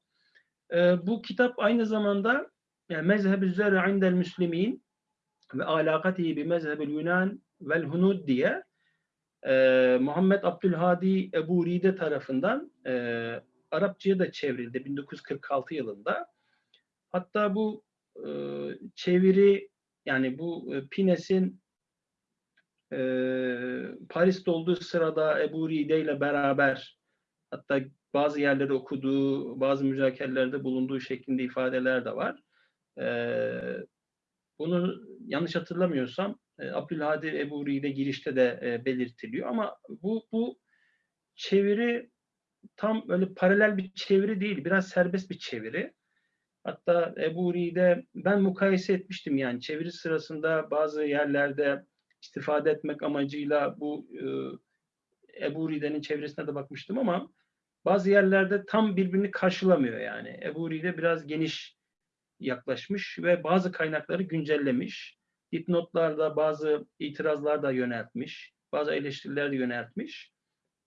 E, bu kitap aynı zamanda yani mezheb-i zer'i indel ve alakatihi bi mezheb-i Yunan vel hunud diye e, Muhammed Abdülhadi Ebu Ride tarafından e, Arapçaya da çevrildi 1946 yılında. Hatta bu e, çeviri yani bu e, Pines'in e, Paris'te olduğu sırada Ebu Ride ile beraber hatta bazı yerleri okuduğu, bazı müzakerelerde bulunduğu şeklinde ifadeler de var. E, bunu yanlış hatırlamıyorsam Abdülhadi Ebu Ride girişte de e, belirtiliyor ama bu bu çeviri tam böyle paralel bir çeviri değil, biraz serbest bir çeviri. Hatta Ebu Ride ben mukayese etmiştim yani çeviri sırasında bazı yerlerde istifade etmek amacıyla bu e, Ebu Ride'nin çevresine de bakmıştım ama bazı yerlerde tam birbirini karşılamıyor yani. Ebu Ride biraz geniş yaklaşmış ve bazı kaynakları güncellemiş. Dipnotlarda bazı itirazlar da yöneltmiş. Bazı eleştiriler de yöneltmiş.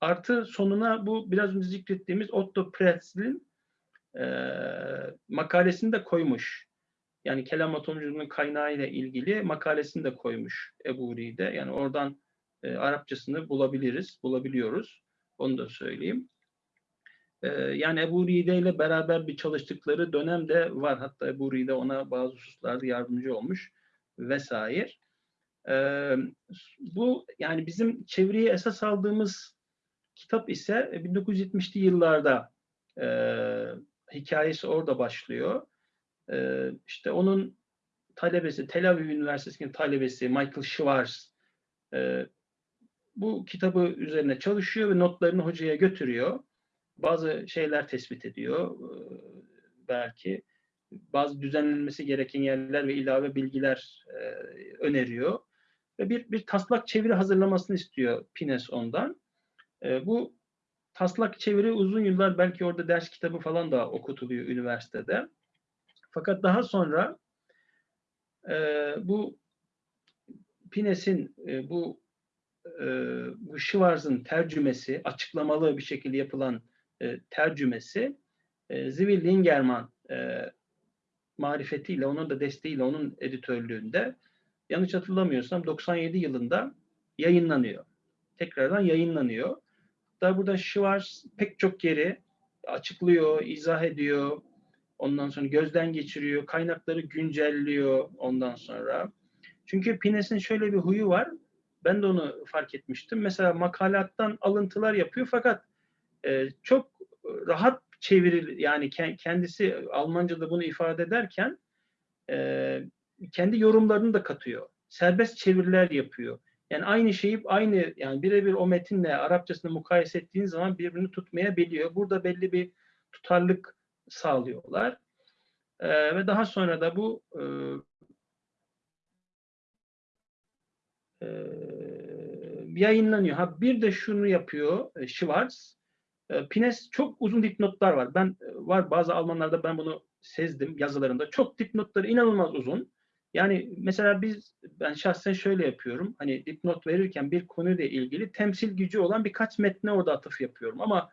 Artı sonuna bu biraz önce zikrettiğimiz Otto Pretzl'in e, makalesini de koymuş. Yani kelam atomculuğunun kaynağı ile ilgili makalesini de koymuş Ebu Ride. Yani oradan e, Arapçasını bulabiliriz, bulabiliyoruz. Onu da söyleyeyim. E, yani Ebu Ride ile beraber bir çalıştıkları dönem de var. Hatta Ebu Ride ona bazı hususlarda yardımcı olmuş vesaire. E, bu yani bizim çeviriye esas aldığımız kitap ise 1970'li yıllarda e, hikayesi orada başlıyor. E, işte onun talebesi, Tel Aviv Üniversitesi'nin talebesi Michael Schwartz e, bu kitabı üzerine çalışıyor ve notlarını hocaya götürüyor. Bazı şeyler tespit ediyor e, belki. Bazı düzenlenmesi gereken yerler ve ilave bilgiler e, öneriyor. Ve bir, bir taslak çeviri hazırlamasını istiyor Pines ondan. E, bu taslak çeviri uzun yıllar belki orada ders kitabı falan da okutuluyor üniversitede. Fakat daha sonra e, bu Pines'in e, bu e, bu Schwarz'ın tercümesi, açıklamalı bir şekilde yapılan e, tercümesi e, Zvi Lingerman e, marifetiyle, onun da desteğiyle, onun editörlüğünde yanlış hatırlamıyorsam 97 yılında yayınlanıyor. Tekrardan yayınlanıyor. Hatta burada Schwarz pek çok yeri açıklıyor, izah ediyor. Ondan sonra gözden geçiriyor, kaynakları güncelliyor ondan sonra. Çünkü Pines'in şöyle bir huyu var. Ben de onu fark etmiştim. Mesela makalattan alıntılar yapıyor fakat e, çok rahat çeviril yani kendisi Almanca'da bunu ifade ederken e, kendi yorumlarını da katıyor. Serbest çeviriler yapıyor. Yani aynı şeyi aynı yani birebir o metinle Arapçasını mukayese ettiğin zaman birbirini tutmayabiliyor. Burada belli bir tutarlık sağlıyorlar. Ee, ve daha sonra da bu e, e, yayınlanıyor. Ha bir de şunu yapıyor e, Schwarz. E, Pines çok uzun dipnotlar var. Ben e, var bazı Almanlarda ben bunu sezdim yazılarında. Çok dipnotları inanılmaz uzun. Yani mesela biz ben şahsen şöyle yapıyorum. Hani dipnot verirken bir konuyla ilgili temsil gücü olan birkaç metne orada atıf yapıyorum ama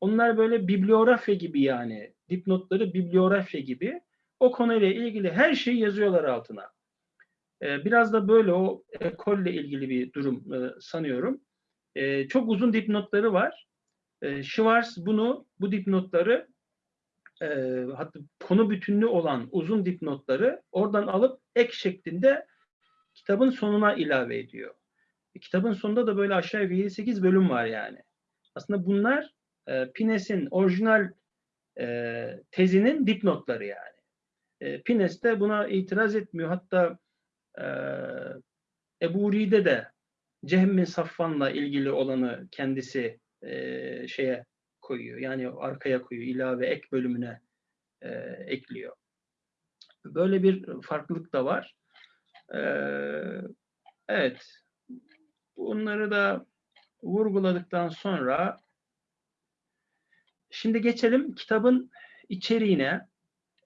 onlar böyle bibliografya gibi yani. Dipnotları bibliografya gibi. O konuyla ilgili her şeyi yazıyorlar altına. Ee, biraz da böyle o ekolle ilgili bir durum e, sanıyorum. Ee, çok uzun dipnotları var. Ee, Schwarz bunu, bu dipnotları e, hatta konu bütünlüğü olan uzun dipnotları oradan alıp ek şeklinde kitabın sonuna ilave ediyor. E, kitabın sonunda da böyle aşağı yukarı 7-8 bölüm var yani. Aslında bunlar e, Pines'in orijinal e, tezinin dipnotları yani. E, Pines de buna itiraz etmiyor. Hatta e, Ebu Ride de Cehm bin Safvan'la ilgili olanı kendisi e, şeye koyuyor. Yani arkaya koyuyor. ilave ek bölümüne e, ekliyor. Böyle bir farklılık da var. E, evet. Bunları da vurguladıktan sonra şimdi geçelim kitabın içeriğine.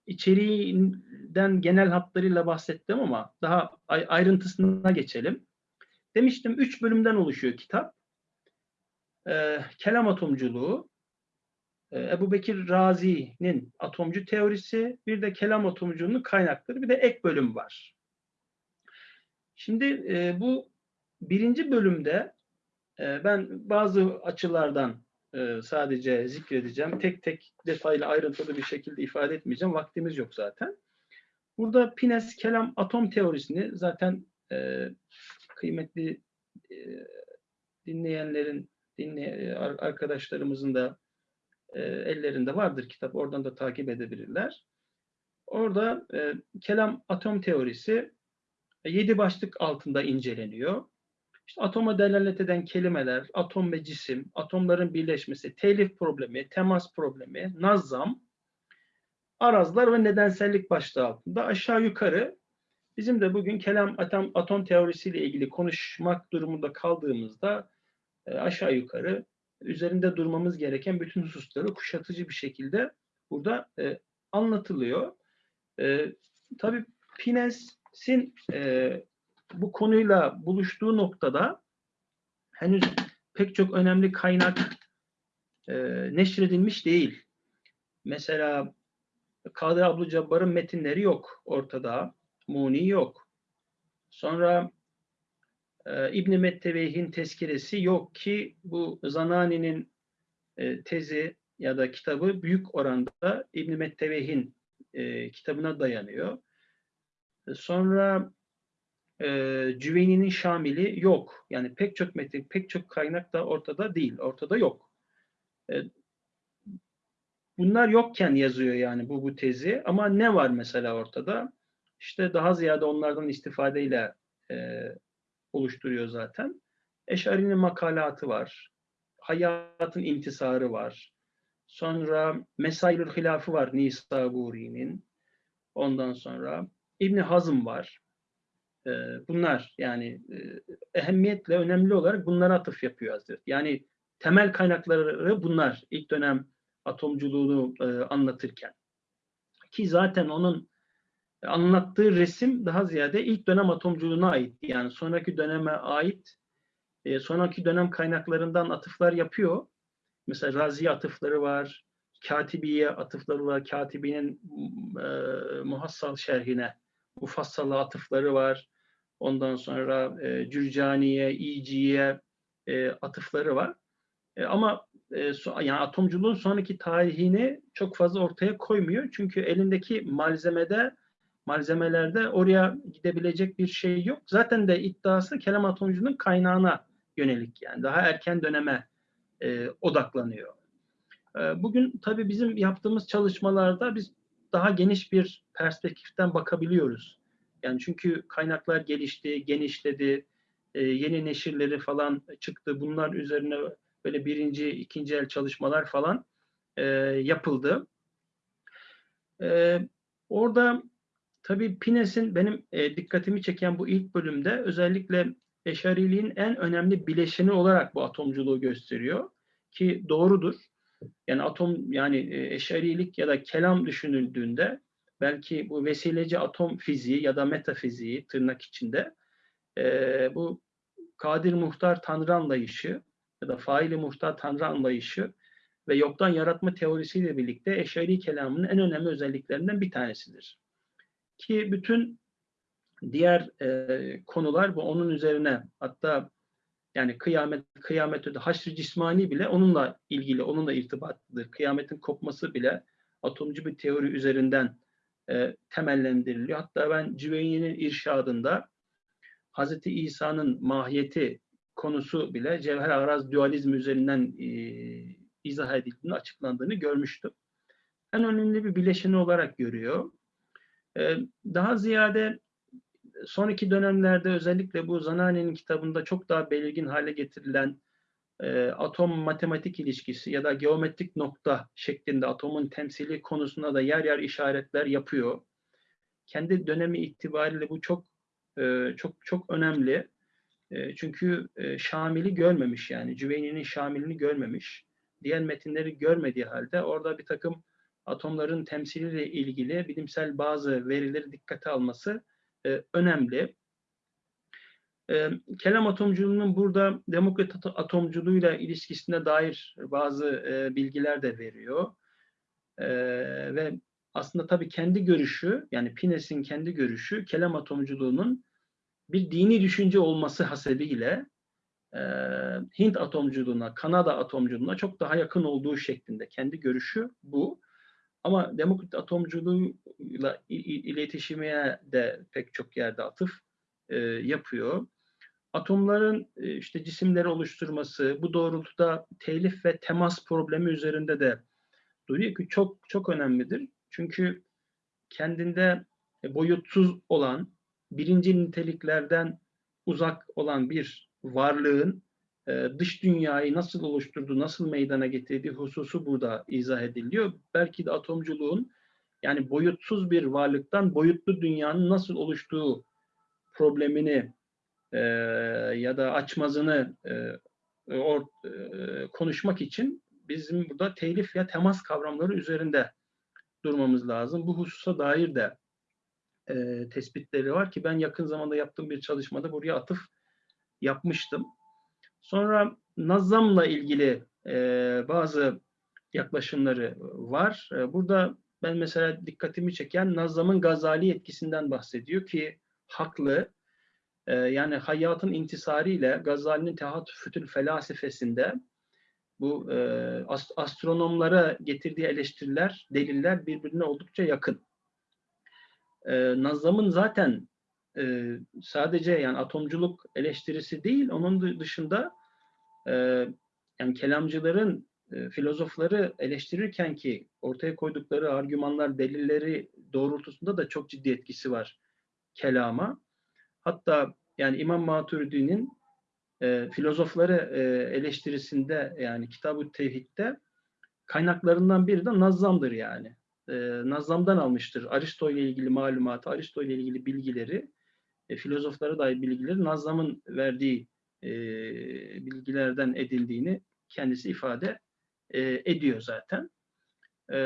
İçeriğinden genel hatlarıyla bahsettim ama daha ay- ayrıntısına geçelim. Demiştim üç bölümden oluşuyor kitap. Ee, kelam atomculuğu, e, Ebu Bekir Razi'nin atomcu teorisi, bir de kelam atomculuğunun kaynakları, bir de ek bölüm var. Şimdi e, bu birinci bölümde e, ben bazı açılardan e, sadece zikredeceğim. Tek tek detaylı ayrıntılı bir şekilde ifade etmeyeceğim. Vaktimiz yok zaten. Burada Pines kelam atom teorisini zaten e, kıymetli e, dinleyenlerin, dinley arkadaşlarımızın da e, ellerinde vardır kitap. Oradan da takip edebilirler. Orada e, kelam atom teorisi e, yedi başlık altında inceleniyor. İşte atoma delalet eden kelimeler, atom ve cisim, atomların birleşmesi, telif problemi, temas problemi, nazam, arazlar ve nedensellik başlığı altında aşağı yukarı bizim de bugün kelam atom, atom teorisiyle ilgili konuşmak durumunda kaldığımızda e, aşağı yukarı üzerinde durmamız gereken bütün hususları kuşatıcı bir şekilde burada e, anlatılıyor. E, tabii Pines'in e, bu konuyla buluştuğu noktada henüz pek çok önemli kaynak e, neşredilmiş değil. Mesela Kadir Abdülcabbar'ın metinleri yok ortada. Muni yok. Sonra e, İbn-i Metteveyh'in tezkiresi yok ki bu Zanani'nin e, tezi ya da kitabı büyük oranda İbn-i Metteveyh'in e, kitabına dayanıyor. Sonra e, Cüveyni'nin Şamil'i yok. Yani pek çok metin, pek çok kaynak da ortada değil. Ortada yok. E, bunlar yokken yazıyor yani bu bu tezi. Ama ne var mesela ortada? İşte daha ziyade onlardan istifadeyle e, oluşturuyor zaten. Eşari'nin makalatı var. Hayatın intisarı var. Sonra Mesailül Hilafı var Nisaburi'nin. Ondan sonra İbni Hazım var. Ee, bunlar yani e, ehemmiyetle önemli olarak bunlara atıf yapıyor Hazreti. Yani temel kaynakları bunlar ilk dönem atomculuğunu e, anlatırken. Ki zaten onun anlattığı resim daha ziyade ilk dönem atomculuğuna ait. Yani sonraki döneme ait e, sonraki dönem kaynaklarından atıflar yapıyor. Mesela Razi atıfları var, Katibiye atıfları var, Katibi'nin e, muhassal şerhine mufassala atıfları var. Ondan sonra e, Cürcaniye, İciye e, atıfları var. E, ama e, so, yani atomculuğun sonraki tarihini çok fazla ortaya koymuyor. Çünkü elindeki malzemede malzemelerde oraya gidebilecek bir şey yok. Zaten de iddiası kelam atomculuğunun kaynağına yönelik yani daha erken döneme e, odaklanıyor. E, bugün tabii bizim yaptığımız çalışmalarda biz daha geniş bir perspektiften bakabiliyoruz. Yani çünkü kaynaklar gelişti, genişledi, e, yeni neşirleri falan çıktı. Bunlar üzerine böyle birinci, ikinci el çalışmalar falan e, yapıldı. E, orada tabii Pines'in benim e, dikkatimi çeken bu ilk bölümde özellikle Eşariliğin en önemli bileşeni olarak bu atomculuğu gösteriyor ki doğrudur. Yani atom yani e, eşarilik ya da kelam düşünüldüğünde belki bu vesileci atom fiziği ya da metafiziği tırnak içinde e, bu kadir muhtar tanrı anlayışı ya da faili muhtar tanrı anlayışı ve yoktan yaratma teorisiyle birlikte eşari kelamının en önemli özelliklerinden bir tanesidir. Ki bütün diğer e, konular bu onun üzerine hatta yani kıyamet kıyamet öde haşr cismani bile onunla ilgili onunla irtibatlıdır. Kıyametin kopması bile atomcu bir teori üzerinden e, temellendiriliyor. Hatta ben Cüveyni'nin irşadında Hazreti İsa'nın mahiyeti konusu bile cevher araz dualizmi üzerinden e, izah edildiğini, açıklandığını görmüştüm. En önemli bir bileşeni olarak görüyor. E, daha ziyade son iki dönemlerde özellikle bu Zanani'nin kitabında çok daha belirgin hale getirilen e, atom matematik ilişkisi ya da geometrik nokta şeklinde atomun temsili konusunda da yer yer işaretler yapıyor. Kendi dönemi itibariyle bu çok e, çok çok önemli. E, çünkü e, Şamil'i görmemiş yani Cüveyni'nin Şamil'ini görmemiş. Diğer metinleri görmediği halde orada bir takım atomların temsiliyle ilgili bilimsel bazı verileri dikkate alması e, önemli. E, kelam atomculuğunun burada demokrat atomculuğuyla ilişkisine dair bazı e, bilgiler de veriyor. E, ve aslında tabii kendi görüşü, yani Pines'in kendi görüşü, kelam atomculuğunun bir dini düşünce olması hasebiyle e, Hint atomculuğuna, Kanada atomculuğuna çok daha yakın olduğu şeklinde. Kendi görüşü bu. Ama demokrat atomculuğuyla iletişime de pek çok yerde atıf e, yapıyor. Atomların e, işte cisimleri oluşturması, bu doğrultuda telif ve temas problemi üzerinde de duruyor ki çok çok önemlidir. Çünkü kendinde boyutsuz olan, birinci niteliklerden uzak olan bir varlığın e, dış dünyayı nasıl oluşturduğu, nasıl meydana getirdiği hususu burada izah ediliyor. Belki de atomculuğun yani boyutsuz bir varlıktan boyutlu dünyanın nasıl oluştuğu problemini e, ya da açmazını e, or, e, konuşmak için bizim burada telif ya temas kavramları üzerinde durmamız lazım. Bu hususa dair de e, tespitleri var ki ben yakın zamanda yaptığım bir çalışmada buraya atıf yapmıştım. Sonra Nazam'la ilgili e, bazı yaklaşımları var. E, burada ben mesela dikkatimi çeken Nazam'ın Gazali etkisinden bahsediyor ki haklı. E, yani hayatın intisariyle Gazali'nin Tehatüfütül Felasifesinde bu e, ast astronomlara getirdiği eleştiriler, deliller birbirine oldukça yakın. E, Nazam'ın zaten e, sadece yani atomculuk eleştirisi değil, onun dışında e, yani kelamcıların, e, filozofları eleştirirken ki ortaya koydukları argümanlar, delilleri doğrultusunda da çok ciddi etkisi var kelama. Hatta yani İmam Maturidi'nin e, filozofları e, eleştirisinde yani Kitab-ı Tevhid'de kaynaklarından biri de Nazzam'dır yani. E, Nazzam'dan almıştır. Aristo ile ilgili malumatı, Aristo ile ilgili bilgileri e, filozoflara dair bilgileri Nazlam'ın verdiği e, bilgilerden edildiğini kendisi ifade e, ediyor zaten. E,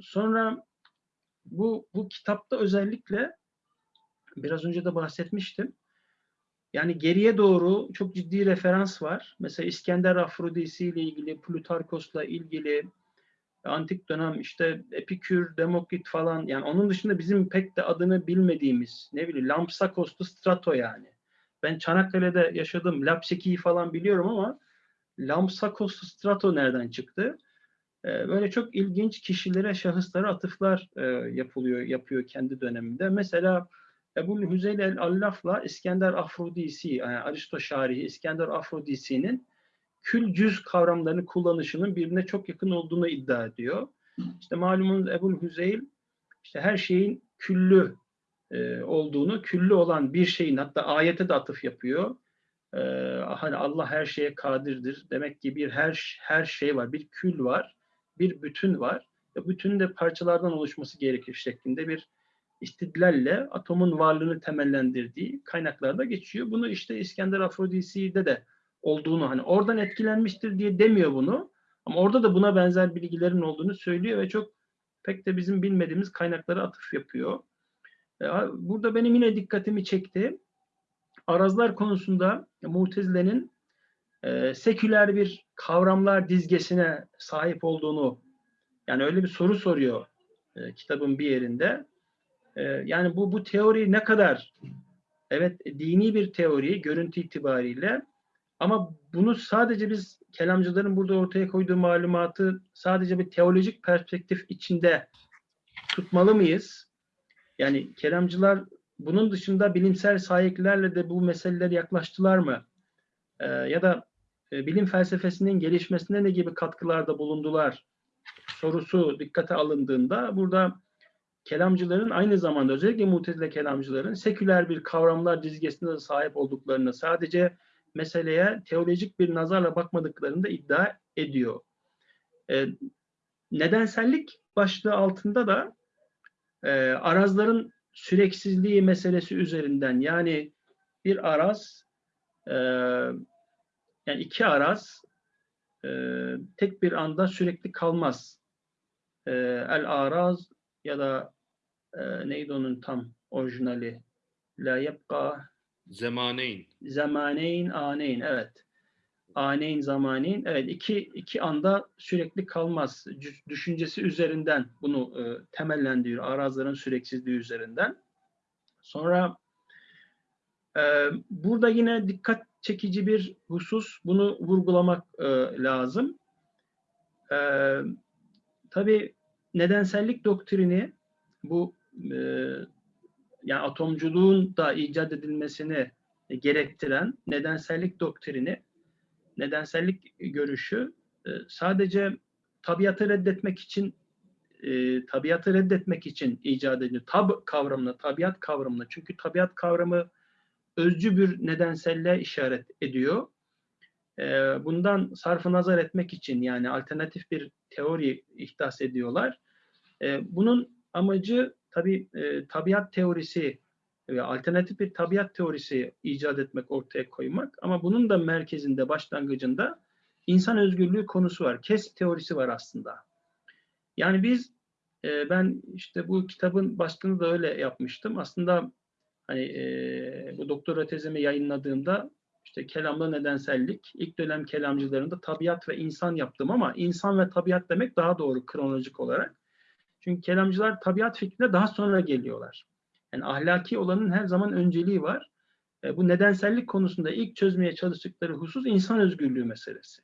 sonra bu, bu kitapta özellikle biraz önce de bahsetmiştim. Yani geriye doğru çok ciddi referans var. Mesela İskender Afrodisi ile ilgili, Plutarkos'la ilgili, antik dönem işte Epikür, Demokrit falan yani onun dışında bizim pek de adını bilmediğimiz ne bileyim Lampsakos'tu Strato yani. Ben Çanakkale'de yaşadım. Lapseki'yi falan biliyorum ama Lampsakos'tu Strato nereden çıktı? Ee, böyle çok ilginç kişilere, şahıslara atıflar e, yapılıyor, yapıyor kendi döneminde. Mesela Ebu Hüzeyl el-Allaf'la İskender Afrodisi, yani Aristo Şarihi İskender Afrodisi'nin kül cüz kavramlarını kullanışının birbirine çok yakın olduğunu iddia ediyor. İşte malumunuz Ebu Hüzeyl işte her şeyin küllü e, olduğunu, küllü olan bir şeyin hatta ayete de atıf yapıyor. E, hani Allah her şeye kadirdir. Demek ki bir her her şey var, bir kül var. bir bütün var. Ve bütünün de parçalardan oluşması gerekir şeklinde bir istidlalle atomun varlığını temellendirdiği kaynaklarda geçiyor. Bunu işte İskender Afrodisi'de de olduğunu hani oradan etkilenmiştir diye demiyor bunu. Ama orada da buna benzer bilgilerin olduğunu söylüyor ve çok pek de bizim bilmediğimiz kaynaklara atıf yapıyor. E, Burada benim yine dikkatimi çekti. Arazlar konusunda Mutezile'nin e, seküler bir kavramlar dizgesine sahip olduğunu yani öyle bir soru soruyor e, kitabın bir yerinde. E, yani bu bu teori ne kadar evet dini bir teori görüntü itibariyle ama bunu sadece biz kelamcıların burada ortaya koyduğu malumatı sadece bir teolojik perspektif içinde tutmalı mıyız? Yani kelamcılar bunun dışında bilimsel sahiplerle de bu meselelere yaklaştılar mı? Ee, ya da e, bilim felsefesinin gelişmesine ne gibi katkılarda bulundular? Sorusu dikkate alındığında burada kelamcıların aynı zamanda özellikle mutezile kelamcıların seküler bir kavramlar dizgesine de sahip olduklarını sadece meseleye teolojik bir nazarla bakmadıklarını da iddia ediyor. Ee, nedensellik başlığı altında da e, arazların süreksizliği meselesi üzerinden yani bir araz e, yani iki araz e, tek bir anda sürekli kalmaz. E, el araz ya da e, neydi onun tam orijinali? La yebqa Zemaneyn. zamaneyn aneyn evet. Aneyn zamaneyn evet iki iki anda sürekli kalmaz. Düşüncesi üzerinden bunu e, temellendiriyor. Arazların süreksizliği üzerinden. Sonra e, burada yine dikkat çekici bir husus bunu vurgulamak e, lazım. E, tabii nedensellik doktrini bu e, yani atomculuğun da icat edilmesini gerektiren nedensellik doktrini, nedensellik görüşü e, sadece tabiatı reddetmek için e, tabiatı reddetmek için icat ediliyor. Tab kavramına, tabiat kavramına. Çünkü tabiat kavramı özcü bir nedenselliğe işaret ediyor. E, bundan sarfı nazar etmek için yani alternatif bir teori ihdas ediyorlar. E, bunun amacı tabi e, tabiat teorisi ve alternatif bir tabiat teorisi icat etmek, ortaya koymak. Ama bunun da merkezinde, başlangıcında insan özgürlüğü konusu var. Kes teorisi var aslında. Yani biz, e, ben işte bu kitabın başlığını da öyle yapmıştım. Aslında hani e, bu doktora tezimi yayınladığımda işte kelamda nedensellik, ilk dönem kelamcılarında tabiat ve insan yaptım ama insan ve tabiat demek daha doğru kronolojik olarak. Çünkü kelamcılar tabiat fikrine daha sonra geliyorlar. Yani ahlaki olanın her zaman önceliği var. E, bu nedensellik konusunda ilk çözmeye çalıştıkları husus insan özgürlüğü meselesi.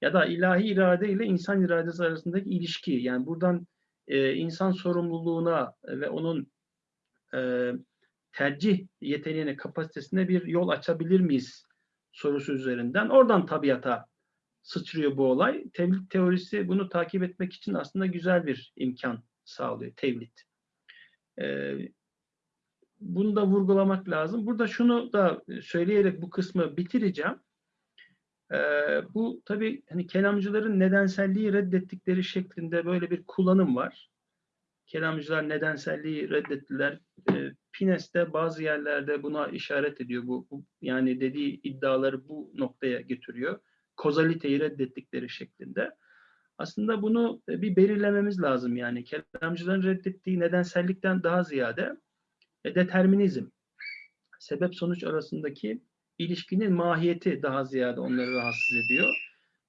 Ya da ilahi irade ile insan iradesi arasındaki ilişki. Yani buradan e, insan sorumluluğuna ve onun e, tercih yeteneğine, kapasitesine bir yol açabilir miyiz sorusu üzerinden. Oradan tabiata sıçrıyor bu olay. Tevhid teorisi bunu takip etmek için aslında güzel bir imkan sağlıyor tevhid. Ee, bunu da vurgulamak lazım. Burada şunu da söyleyerek bu kısmı bitireceğim. Ee, bu tabii hani kelamcıların nedenselliği reddettikleri şeklinde böyle bir kullanım var. Kelamcılar nedenselliği reddettiler. Ee, Pines de bazı yerlerde buna işaret ediyor. Bu, bu yani dediği iddiaları bu noktaya getiriyor. Kozaliteyi reddettikleri şeklinde. Aslında bunu e, bir belirlememiz lazım yani. Kelamcıların reddettiği nedensellikten daha ziyade e, determinizm, sebep sonuç arasındaki ilişkinin mahiyeti daha ziyade onları rahatsız ediyor.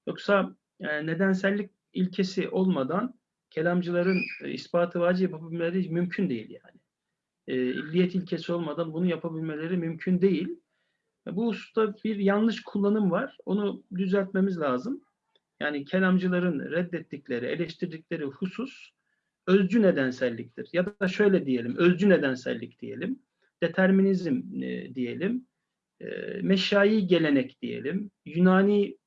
Yoksa e, nedensellik ilkesi olmadan kelamcıların ispatı vacip yapabilmeleri mümkün değil yani. E, ilkesi olmadan bunu yapabilmeleri mümkün değil. Bu hususta bir yanlış kullanım var. Onu düzeltmemiz lazım. Yani kelamcıların reddettikleri, eleştirdikleri husus özcü nedenselliktir. Ya da şöyle diyelim, özcü nedensellik diyelim, determinizm e, diyelim, e, meşai gelenek diyelim, Yunani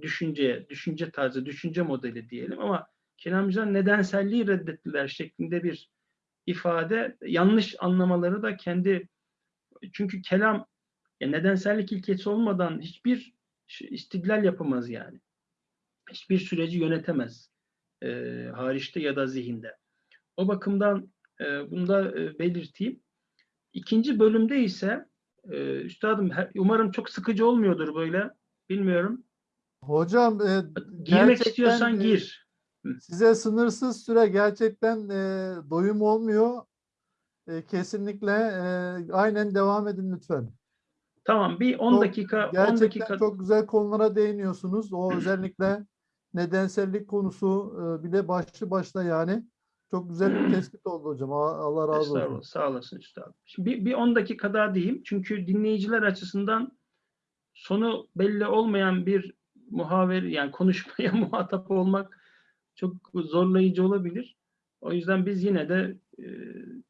düşünce, düşünce tarzı, düşünce modeli diyelim ama kelamcılar nedenselliği reddettiler şeklinde bir ifade yanlış anlamaları da kendi çünkü kelam ya nedensellik ilkesi olmadan hiçbir istidlal yapamaz yani hiçbir süreci yönetemez. e, hariçte ya da zihinde. O bakımdan e, bunu da e, belirteyim. İkinci bölümde ise e, üstadım her- umarım çok sıkıcı olmuyordur böyle. Bilmiyorum. Hocam e, Girmek istiyorsan e, gir. Size sınırsız süre gerçekten e, doyum olmuyor. E, kesinlikle e, aynen devam edin lütfen. Tamam bir 10 Çok- dakika 10 Gerçekten dakika çok güzel konulara değiniyorsunuz. O özellikle nedensellik konusu e, bile başlı başta yani. Çok güzel bir tespit oldu hocam. Allah razı olsun. Sağ olasın üstadım. Şimdi bir, bir 10 dakika daha diyeyim. Çünkü dinleyiciler açısından sonu belli olmayan bir muhaver yani konuşmaya <laughs> muhatap olmak çok zorlayıcı olabilir. O yüzden biz yine de e,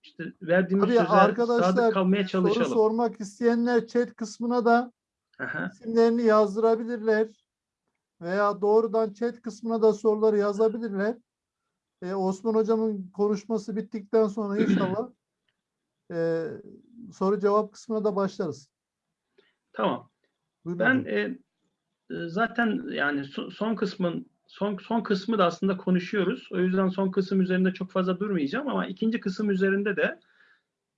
işte verdiğimiz Tabii söze arkadaşlar sadık kalmaya soru çalışalım. sormak isteyenler chat kısmına da Aha, isimlerini yazdırabilirler. Veya doğrudan chat kısmına da soruları yazabilirler. E, Osman hocamın konuşması bittikten sonra <clears throat> inşallah e, soru cevap kısmına da başlarız. tamam. Buyurun Ben e, e, zaten yani so- son kısmın son son kısmı da aslında konuşuyoruz. O yüzden son kısım üzerinde çok fazla durmayacağım ama ikinci kısım üzerinde de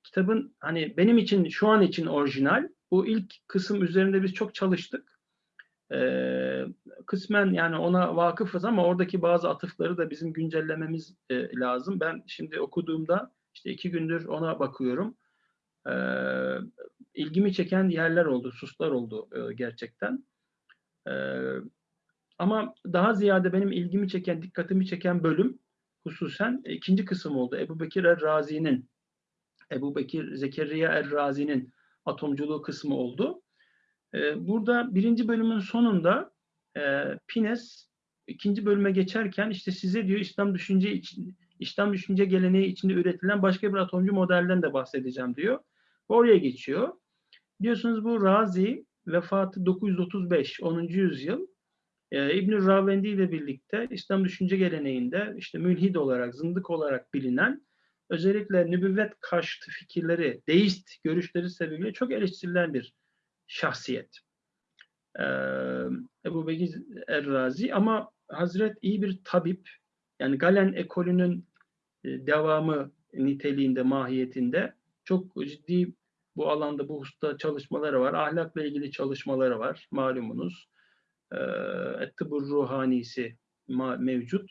kitabın hani benim için şu an için orijinal. Bu ilk kısım üzerinde biz çok çalıştık. Ee, kısmen yani ona vakıfız ama oradaki bazı atıfları da bizim güncellememiz e, lazım. Ben şimdi okuduğumda işte iki gündür ona bakıyorum. Ee, ilgimi çeken yerler oldu, suslar oldu e, gerçekten. Ee, ama daha ziyade benim ilgimi çeken, dikkatimi çeken bölüm hususen ikinci kısım oldu. Ebu Bekir Er-Razi'nin, Ebu Bekir Zekeriya Er-Razi'nin atomculuğu kısmı oldu. Ee, burada birinci bölümün sonunda e, Pines ikinci bölüme geçerken işte size diyor İslam düşünce için, İslam düşünce geleneği içinde üretilen başka bir atomcu modelden de bahsedeceğim diyor. Oraya geçiyor. Biliyorsunuz bu Razi vefatı 935, 10. yüzyıl. Ee, İbn-i Ravendi ile birlikte İslam düşünce geleneğinde işte mülhid olarak, zındık olarak bilinen özellikle nübüvvet karşıtı fikirleri, deist görüşleri sebebiyle çok eleştirilen bir şahsiyet. Ee, Ebu Bekir Er-Razi ama Hazret iyi bir tabip, yani Galen ekolünün e, devamı niteliğinde, mahiyetinde çok ciddi bu alanda, bu hususta çalışmaları var. Ahlakla ilgili çalışmaları var, malumunuz. Et-Tıbur Ruhanisi mevcut.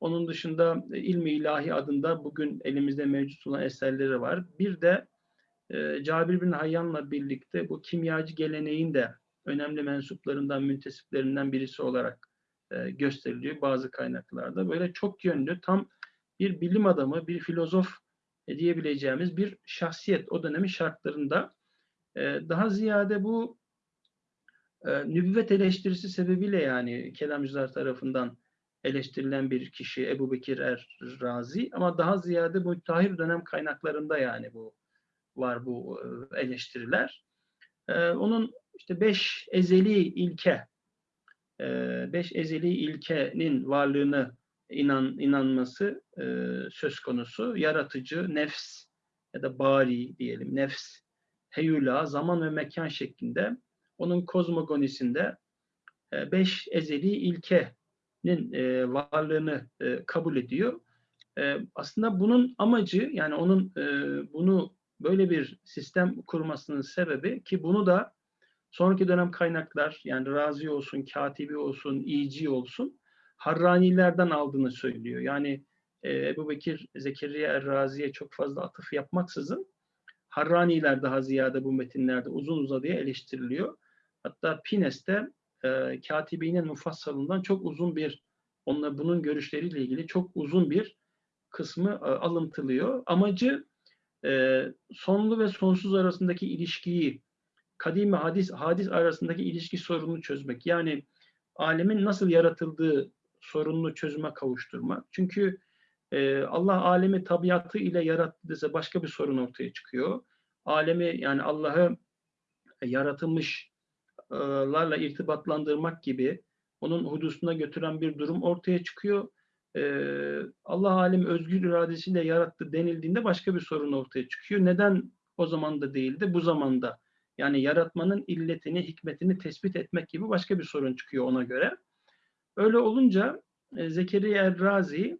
Onun dışında e, İlmi İlahi adında bugün elimizde mevcut olan eserleri var. Bir de e, Cabir bin Hayyan'la birlikte bu kimyacı geleneğin de önemli mensuplarından, müntesiplerinden birisi olarak e, gösteriliyor bazı kaynaklarda. Böyle çok yönlü, tam bir bilim adamı, bir filozof e, diyebileceğimiz bir şahsiyet o dönemin şartlarında. E, daha ziyade bu e, nübüvvet eleştirisi sebebiyle yani kelamcılar tarafından eleştirilen bir kişi Ebu Bekir Er-Razi ama daha ziyade bu tahir dönem kaynaklarında yani bu var bu e, eleştiriler. E, onun işte beş ezeli ilke, e, beş ezeli ilkenin varlığını inan inanması e, söz konusu. Yaratıcı, nefs ya da bari diyelim, nefs, heyula, zaman ve mekan şeklinde onun kozmogonisinde e, beş ezeli ilkenin e, varlığını e, kabul ediyor. Aslında bunun amacı yani onun bunu böyle bir sistem kurmasının sebebi ki bunu da sonraki dönem kaynaklar yani Razi olsun, Katibi olsun, İci olsun Harranilerden aldığını söylüyor. Yani e, Ebu Bekir Zekeriya Er-Razi'ye çok fazla atıf yapmaksızın Harraniler daha ziyade bu metinlerde uzun uzadıya eleştiriliyor. Hatta Pines'te e, Katibi'nin mufassalından çok uzun bir onunla bunun görüşleriyle ilgili çok uzun bir kısmı e, alıntılıyor. Amacı e, sonlu ve sonsuz arasındaki ilişkiyi, kadim ve hadis, hadis arasındaki ilişki sorununu çözmek. Yani alemin nasıl yaratıldığı sorununu çözüme kavuşturmak. Çünkü e, Allah alemi tabiatı ile yarattıysa başka bir sorun ortaya çıkıyor. Alemi yani Allah'ı yaratılmışlarla irtibatlandırmak gibi onun hudusuna götüren bir durum ortaya çıkıyor. Allah alim özgür iradesiyle yarattı denildiğinde başka bir sorun ortaya çıkıyor. Neden o zaman da değildi, bu zamanda? Yani yaratmanın illetini, hikmetini tespit etmek gibi başka bir sorun çıkıyor ona göre. Öyle olunca Zekeriya Er-Razi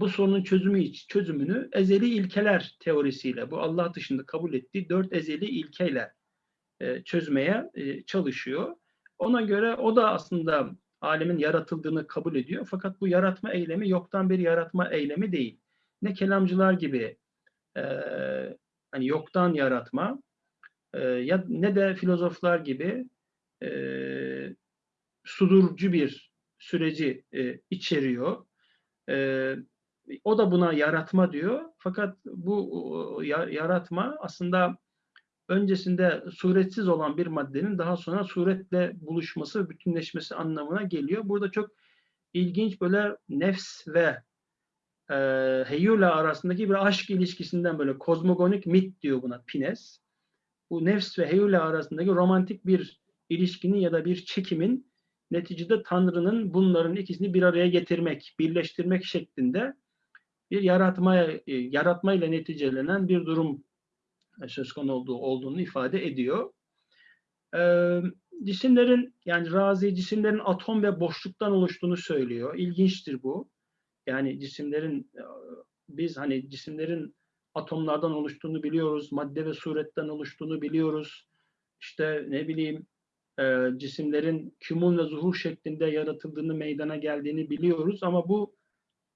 bu sorunun çözümü çözümünü ezeli ilkeler teorisiyle, bu Allah dışında kabul ettiği dört ezeli ilkeyle e, çözmeye e, çalışıyor. Ona göre o da aslında alemin yaratıldığını kabul ediyor. Fakat bu yaratma eylemi yoktan bir yaratma eylemi değil. Ne kelamcılar gibi e, hani yoktan yaratma e, ya ne de filozoflar gibi e, sudurcu bir süreci e, içeriyor. E, o da buna yaratma diyor. Fakat bu yaratma aslında öncesinde suretsiz olan bir maddenin daha sonra suretle buluşması, bütünleşmesi anlamına geliyor. Burada çok ilginç böyle nefs ve e, heyula arasındaki bir aşk ilişkisinden böyle kozmogonik mit diyor buna Pines. Bu nefs ve heyula arasındaki romantik bir ilişkinin ya da bir çekimin neticede Tanrı'nın bunların ikisini bir araya getirmek, birleştirmek şeklinde bir yaratmaya, e, yaratmayla neticelenen bir durum e, söz konusu olduğu, olduğunu ifade ediyor. Ee, cisimlerin yani razi cisimlerin atom ve boşluktan oluştuğunu söylüyor. İlginçtir bu. Yani cisimlerin e, biz hani cisimlerin atomlardan oluştuğunu biliyoruz, madde ve suretten oluştuğunu biliyoruz. İşte ne bileyim e, cisimlerin kümül ve zuhur şeklinde yaratıldığını, meydana geldiğini biliyoruz ama bu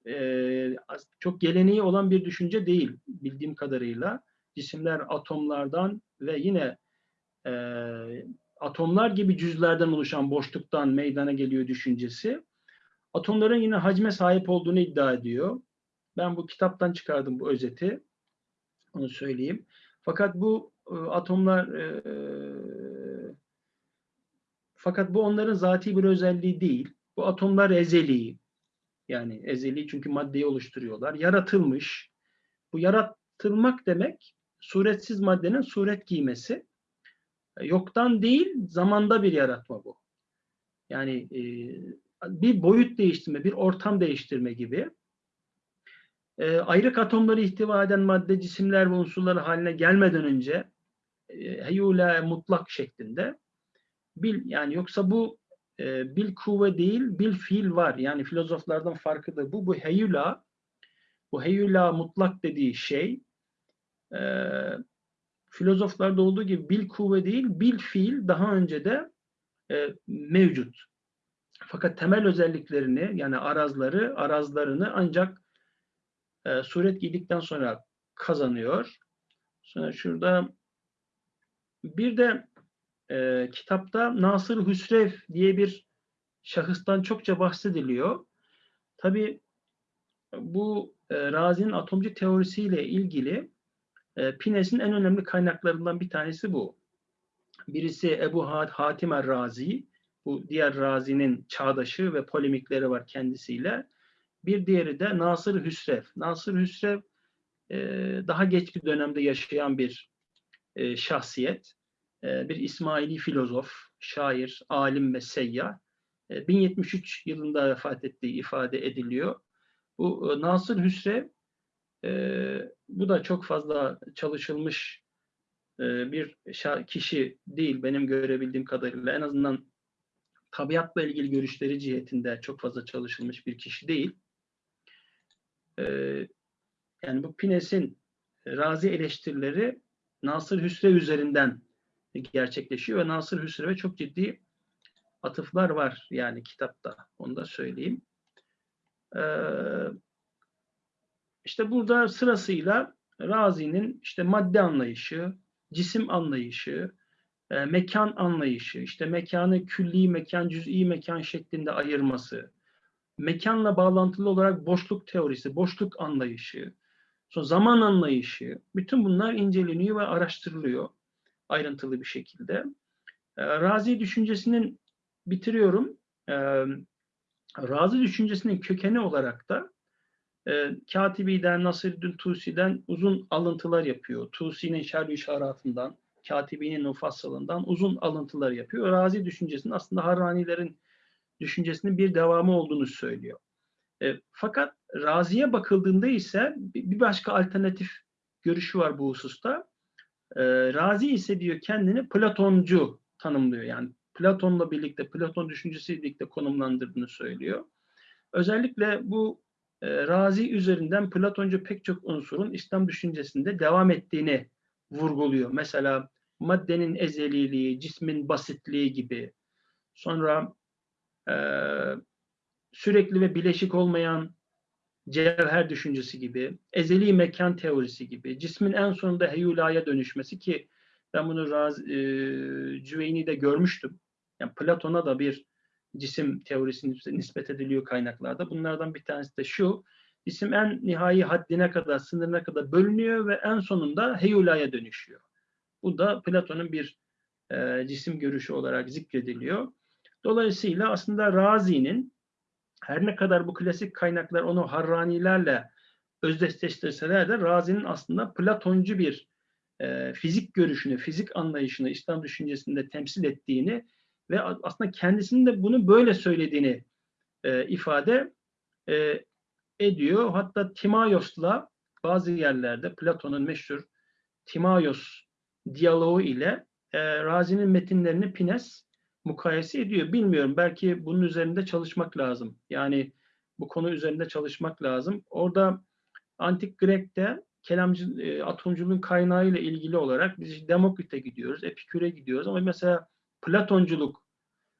e, as- çok geleneği olan bir düşünce değil bildiğim kadarıyla. Cisimler atomlardan ve yine e, atomlar gibi cüzlerden oluşan boşluktan meydana geliyor düşüncesi. Atomların yine hacme sahip olduğunu iddia ediyor. Ben bu kitaptan çıkardım bu özeti. Onu söyleyeyim. Fakat bu e, atomlar e, fakat bu onların zati bir özelliği değil. Bu atomlar ezeli. Yani ezeli çünkü maddeyi oluşturuyorlar. Yaratılmış. Bu yaratılmak demek suretsiz maddenin suret giymesi. E, Yoktan değil, zamanda bir yaratma bu. Yani e, bir boyut değiştirme, bir ortam değiştirme gibi. E, ayrık atomları ihtiva eden madde cisimler ve unsurlar haline gelmeden önce e, heyula mutlak şeklinde bil yani yoksa bu e, bil kuvve değil bil fiil var. Yani filozoflardan farkı da bu. Bu heyula bu heyula mutlak dediği şey e, filozoflarda olduğu gibi bil kuvve değil bil fiil daha önce de e, mevcut. Fakat temel özelliklerini yani arazları, arazlarını ancak e, suret giydikten sonra kazanıyor. Sonra şurada bir de e, kitapta Nasır Hüsrev diye bir şahıstan çokça bahsediliyor. Tabi bu e, Razi'nin atomcu teorisiyle ilgili e, Pines'in en önemli kaynaklarından bir tanesi bu. Birisi Ebu Had Hatim Er-Razi, bu diğer Razi'nin çağdaşı ve polemikleri var kendisiyle. Bir diğeri de Nasır Hüsrev. Nasır Hüsrev e, daha geç bir dönemde yaşayan bir e, şahsiyet. E, bir İsmaili filozof, şair, alim ve seyyah. E, 1073 yılında vefat ettiği ifade ediliyor. Bu e, Nasır Hüsrev e, bu da çok fazla çalışılmış e, bir kişi değil benim görebildiğim kadarıyla. En azından tabiatla ilgili görüşleri cihetinde çok fazla çalışılmış bir kişi değil. E, yani bu Pines'in razi eleştirileri Nasır Hüsrev üzerinden gerçekleşiyor ve Nasır Hüsrev'e çok ciddi atıflar var yani kitapta. Onu da söyleyeyim. Ee, işte burada sırasıyla Razi'nin işte madde anlayışı, cisim anlayışı, e, mekan anlayışı, işte mekanı külli mekan, cüz'i mekan şeklinde ayırması, mekanla bağlantılı olarak boşluk teorisi, boşluk anlayışı, sonra zaman anlayışı, bütün bunlar inceleniyor ve araştırılıyor ayrıntılı bir şekilde. E, Razi düşüncesinin bitiriyorum. E, Razi düşüncesinin kökeni olarak da e, Katibi'den, Nasreddin Tusi'den uzun alıntılar yapıyor. Tusi'nin şerh işaratından, Katibi'nin Nufassal'ından uzun alıntılar yapıyor. Razi düşüncesinin aslında Harranilerin düşüncesinin bir devamı olduğunu söylüyor. E, fakat Razi'ye bakıldığında ise bir başka alternatif görüşü var bu hususta. E, Razi ise diyor kendini Platoncu tanımlıyor. Yani Platon'la birlikte, Platon düşüncesiyle birlikte konumlandırdığını söylüyor. Özellikle bu e, Razi üzerinden Platoncu pek çok unsurun İslam düşüncesinde devam ettiğini vurguluyor. Mesela maddenin ezeliliği, cismin basitliği gibi. Sonra e, sürekli ve bileşik olmayan cevher düşüncesi gibi, ezeli mekan teorisi gibi, cismin en sonunda heyulaya dönüşmesi ki ben bunu Raz, e, Cüveyni'de görmüştüm. Yani Platon'a da bir cisim teorisi nis- nispet ediliyor kaynaklarda. Bunlardan bir tanesi de şu, cisim en nihai haddine kadar, sınırına kadar bölünüyor ve en sonunda heyulaya dönüşüyor. Bu da Platon'un bir e, cisim görüşü olarak zikrediliyor. Dolayısıyla aslında Razi'nin her ne kadar bu klasik kaynaklar onu Harranilerle özdeşleştirseler de Razi'nin aslında Platoncu bir e, fizik görüşünü, fizik anlayışını İslam düşüncesinde temsil ettiğini ve aslında kendisinin de bunu böyle söylediğini e, ifade e, ediyor. Hatta Timaios'la bazı yerlerde Platon'un meşhur Timaios diyaloğu ile e, Razi'nin metinlerini Pines mukayese ediyor. Bilmiyorum belki bunun üzerinde çalışmak lazım. Yani bu konu üzerinde çalışmak lazım. Orada Antik Grek'te kelamcı, e, atomculuğun kaynağı ile ilgili olarak biz Demokrit'e gidiyoruz, Epikür'e gidiyoruz ama mesela Platonculuk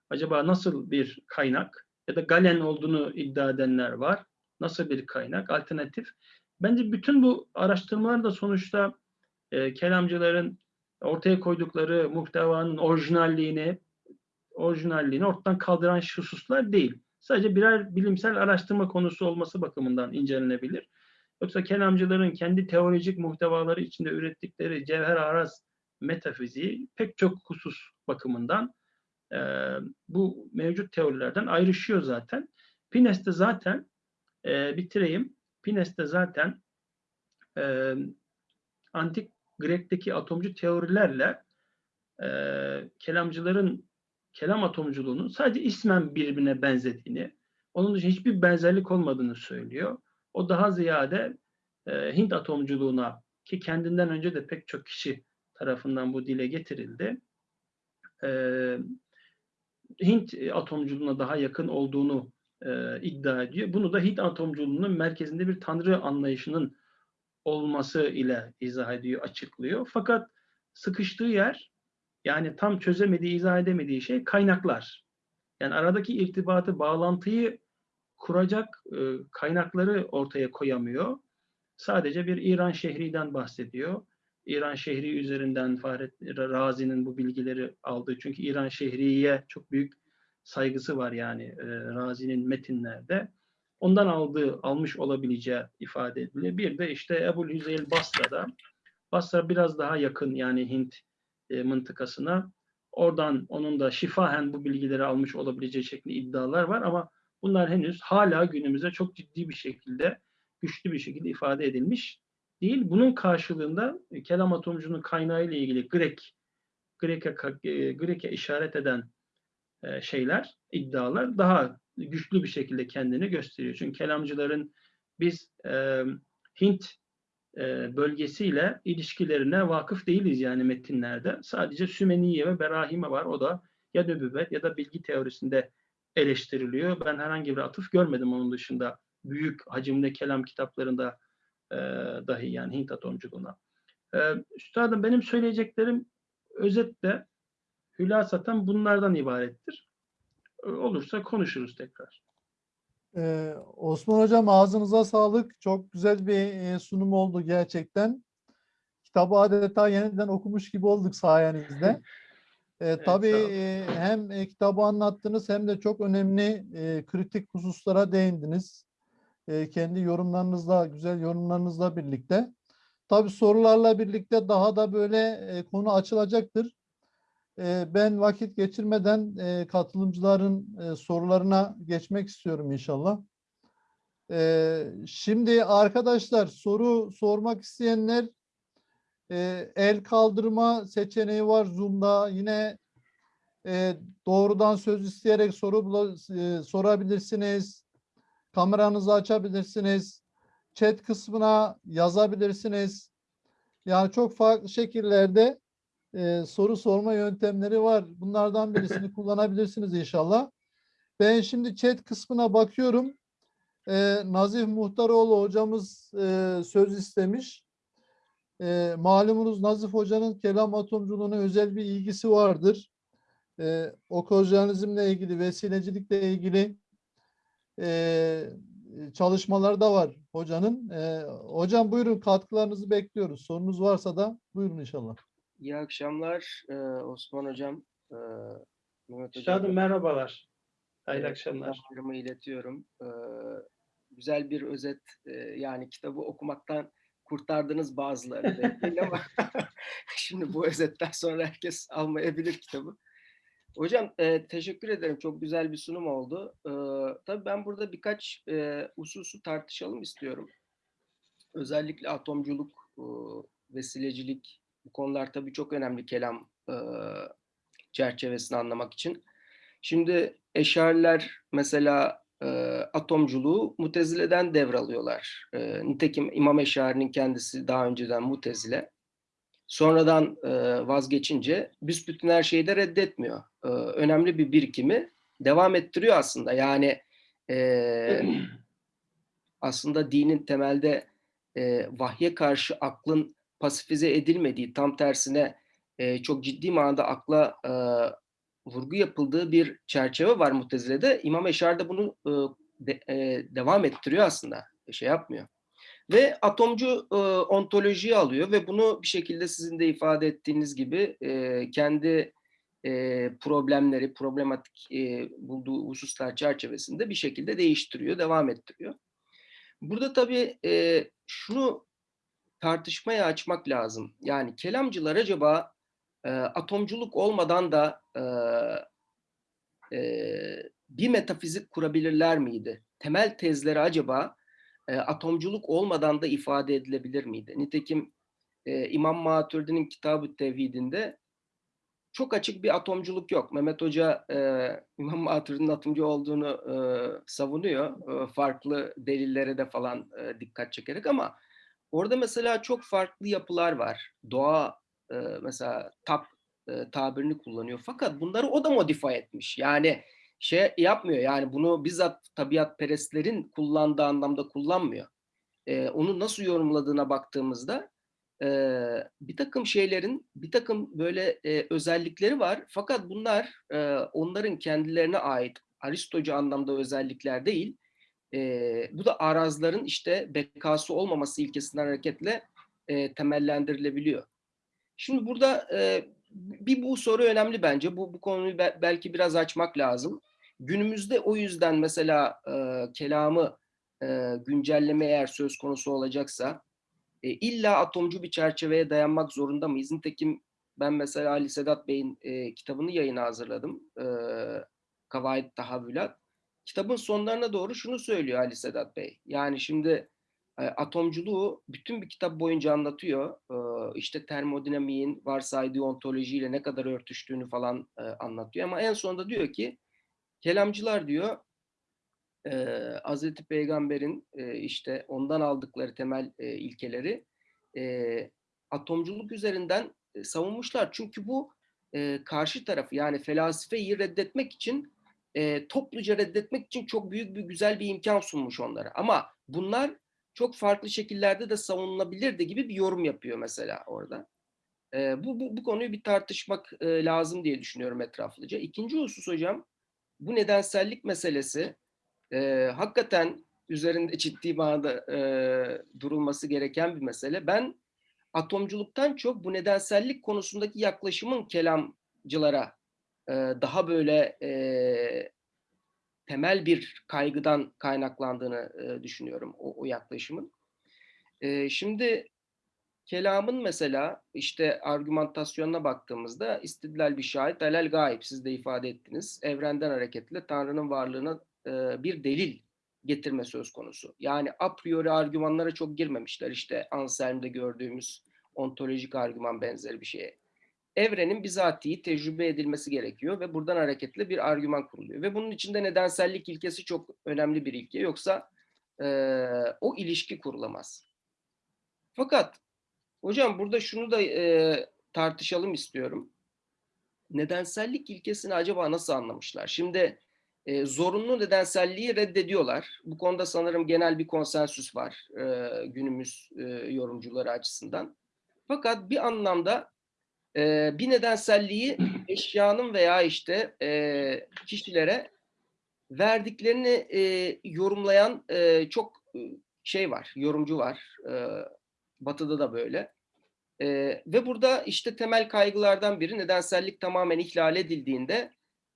acaba nasıl bir kaynak ya da Galen olduğunu iddia edenler var. Nasıl bir kaynak, alternatif? Bence bütün bu araştırmalar da sonuçta e, kelamcıların ortaya koydukları muhtevanın orijinalliğini orijinalliğini ortadan kaldıran hususlar değil. Sadece birer bilimsel araştırma konusu olması bakımından incelenebilir. Yoksa kelamcıların kendi teolojik muhtevaları içinde ürettikleri cevher araz metafiziği pek çok husus bakımından e, bu mevcut teorilerden ayrışıyor zaten. Pines'te zaten e, bitireyim. Pines'te zaten e, antik Grek'teki atomcu teorilerle e, kelamcıların kelam atomculuğunun sadece ismen birbirine benzediğini, onun dışında hiçbir benzerlik olmadığını söylüyor. O daha ziyade e, Hint atomculuğuna ki kendinden önce de pek çok kişi tarafından bu dile getirildi. E, Hint atomculuğuna daha yakın olduğunu e, iddia ediyor. Bunu da Hint atomculuğunun merkezinde bir tanrı anlayışının olması ile izah ediyor, açıklıyor. Fakat sıkıştığı yer yani tam çözemediği, izah edemediği şey kaynaklar. Yani aradaki irtibatı, bağlantıyı kuracak e, kaynakları ortaya koyamıyor. Sadece bir İran şehriden bahsediyor. İran şehri üzerinden Fahrettin Razi'nin bu bilgileri aldığı. Çünkü İran şehriye çok büyük saygısı var yani e, Razi'nin metinlerde. Ondan aldığı, almış olabileceği ifade ediliyor. Bir de işte Ebu'l Hüzeyl Basra'da. Basra biraz daha yakın yani Hint e, mıntıkasına. Oradan onun da şifahen bu bilgileri almış olabileceği şeklinde iddialar var ama bunlar henüz hala günümüzde çok ciddi bir şekilde, güçlü bir şekilde ifade edilmiş değil. Bunun karşılığında e, kelam atomcunun kaynağı ile ilgili Grek, Grek'e e, Grek'e işaret eden e, şeyler, iddialar daha güçlü bir şekilde kendini gösteriyor. Çünkü kelamcıların biz e, Hint bölgesiyle ilişkilerine vakıf değiliz yani metinlerde. Sadece Sümeniye ve Berahime var. O da ya nübüvvet ya da bilgi teorisinde eleştiriliyor. Ben herhangi bir atıf görmedim onun dışında. Büyük hacimli kelam kitaplarında e, dahi yani Hint atomculuğuna. E, üstadım benim söyleyeceklerim özetle hülasaten bunlardan ibarettir. E, olursa konuşuruz tekrar. Ee, Osman Hocam ağzınıza sağlık. Çok güzel bir e, sunum oldu gerçekten. Kitabı adeta yeniden okumuş gibi olduk sayenizde. <laughs> Ee, tabii sağ olun. e, hem e, kitabı anlattınız hem de çok önemli e, kritik hususlara değindiniz. E, kendi yorumlarınızla, güzel yorumlarınızla birlikte. Tabii sorularla birlikte daha da böyle e, konu açılacaktır. E, ben vakit geçirmeden e, katılımcıların e, sorularına geçmek istiyorum inşallah. E, şimdi arkadaşlar soru sormak isteyenler e, el kaldırma seçeneği var Zoom'da. Yine doğrudan söz isteyerek soru sorabilirsiniz. Kameranızı açabilirsiniz. Chat kısmına yazabilirsiniz. Yani çok farklı şekillerde e, soru sorma yöntemleri var. Bunlardan birisini kullanabilirsiniz inşallah. Ben şimdi chat kısmına bakıyorum. E, Nazif Muhtaroğlu hocamız e, söz istemiş. E, malumunuz Nazif Hoca'nın kelam atomculuğuna özel bir ilgisi vardır. E, okozyanizmle ilgili, vesilecilikle ilgili e, çalışmaları da var hocanın. E, hocam buyurun katkılarınızı bekliyoruz. Sorunuz varsa da buyurun inşallah. İyi akşamlar e, Osman Hocam. e, Mehmet Hocam. Üstadım merhabalar. Hayırlı e, akşamlar. iletiyorum. E, güzel bir özet e, yani kitabı okumaktan kurtardınız bazıları ama <laughs> <laughs> şimdi bu özetten sonra herkes almayabilir kitabı. Hocam e, teşekkür ederim. Çok güzel bir sunum oldu. E, tabii ben burada birkaç e, hususu tartışalım istiyorum. Özellikle atomculuk, e, vesilecilik bu konular tabii çok önemli kelam e, çerçevesini anlamak için. Şimdi eşariler mesela e, atomculuğu mutezileden devralıyorlar. E, nitekim İmam Eşari'nin kendisi daha önceden mutezile. Sonradan e, vazgeçince büsbütün her şeyi de reddetmiyor. E, önemli bir birikimi devam ettiriyor aslında. Yani e, <clears throat> aslında dinin temelde e, vahye karşı aklın pasifize edilmediği, tam tersine e, çok ciddi manada akla e, vurgu yapıldığı bir çerçeve var Mutezile'de. İmam Eşar da bunu e, de- e, devam ettiriyor aslında. Şey yapmıyor. Ve atomcu e, ontolojiyi alıyor ve bunu bir şekilde sizin de ifade ettiğiniz gibi e, kendi e, problemleri, problematik e, bulduğu hususlar çerçevesinde bir şekilde değiştiriyor, devam ettiriyor. Burada tabii e, şunu tartışmaya açmak lazım. Yani kelamcılar acaba e, atomculuk olmadan da e, e, bir metafizik kurabilirler miydi? Temel tezleri acaba e, atomculuk olmadan da ifade edilebilir miydi? Nitekim e, İmam Maturidi'nin Kitab-ı Tevhidinde çok açık bir atomculuk yok. Mehmet Hoca e, <laughs> İmam Maturidi'nin atomcu olduğunu e, savunuyor. E, farklı delillere de falan e, dikkat çekerek ama orada mesela çok farklı yapılar var. Doğa e, mesela tap e, tabirini kullanıyor. Fakat bunları o da modifiye etmiş. Yani şey yapmıyor. Yani bunu bizzat tabiat perestlerin kullandığı anlamda kullanmıyor. E, onu nasıl yorumladığına baktığımızda e, bir takım şeylerin bir takım böyle e, özellikleri var. Fakat bunlar e, onların kendilerine ait Aristocu anlamda özellikler değil. E, bu da arazların işte bekası olmaması ilkesinden hareketle e, temellendirilebiliyor. Şimdi burada e, bir bu soru önemli bence. Bu, bu konuyu be- belki biraz açmak lazım. Günümüzde o yüzden mesela e, kelamı e, güncelleme eğer söz konusu olacaksa e, illa atomcu bir çerçeveye dayanmak zorunda mıyız? Nitekim ben mesela Ali Sedat Bey'in e, kitabını yayına hazırladım. E, Kavaid Tahavvülat. Kitabın sonlarına doğru şunu söylüyor Ali Sedat Bey. Yani şimdi e, atomculuğu bütün bir kitap boyunca anlatıyor. E, işte termodinamiğin varsaydığı ontolojiyle ne kadar örtüştüğünü falan e, anlatıyor. Ama en sonunda diyor ki kelamcılar diyor Hazreti Peygamber'in işte ondan aldıkları temel ilkeleri atomculuk üzerinden savunmuşlar. Çünkü bu karşı tarafı yani felsefeyi reddetmek için e, topluca reddetmek için çok büyük bir güzel bir imkan sunmuş onlara. Ama bunlar çok farklı şekillerde de savunulabilirdi gibi bir yorum yapıyor mesela orada. E, bu, bu, bu konuyu bir tartışmak e, lazım diye düşünüyorum etraflıca. İkinci husus hocam bu nedensellik meselesi e, hakikaten üzerinde ciddi manada e, durulması gereken bir mesele. Ben atomculuktan çok bu nedensellik konusundaki yaklaşımın kelamcılara e, daha böyle e, temel bir kaygıdan kaynaklandığını e, düşünüyorum o, o yaklaşımın. E, şimdi kelamın mesela işte argümantasyonuna baktığımızda istidlal bir şahit alel gayb siz de ifade ettiniz. Evrenden hareketle Tanrı'nın varlığına e, bir delil getirme söz konusu. Yani a priori argümanlara çok girmemişler. İşte Anselm'de gördüğümüz ontolojik argüman benzeri bir şeye. Evrenin bizatihi tecrübe edilmesi gerekiyor ve buradan hareketle bir argüman kuruluyor. Ve bunun içinde nedensellik ilkesi çok önemli bir ilke. Yoksa e, o ilişki kurulamaz. Fakat hocam burada şunu da e, tartışalım istiyorum. Nedensellik ilkesini acaba nasıl anlamışlar? Şimdi e, zorunlu nedenselliği reddediyorlar. Bu konuda sanırım genel bir konsensüs var e, günümüz e, yorumcuları açısından. Fakat bir anlamda e, bir nedenselliği eşyanın veya işte e, kişilere verdiklerini e, yorumlayan e, çok şey var, yorumcu var. E, batı'da da böyle. E, ve burada işte temel kaygılardan biri nedensellik tamamen ihlal edildiğinde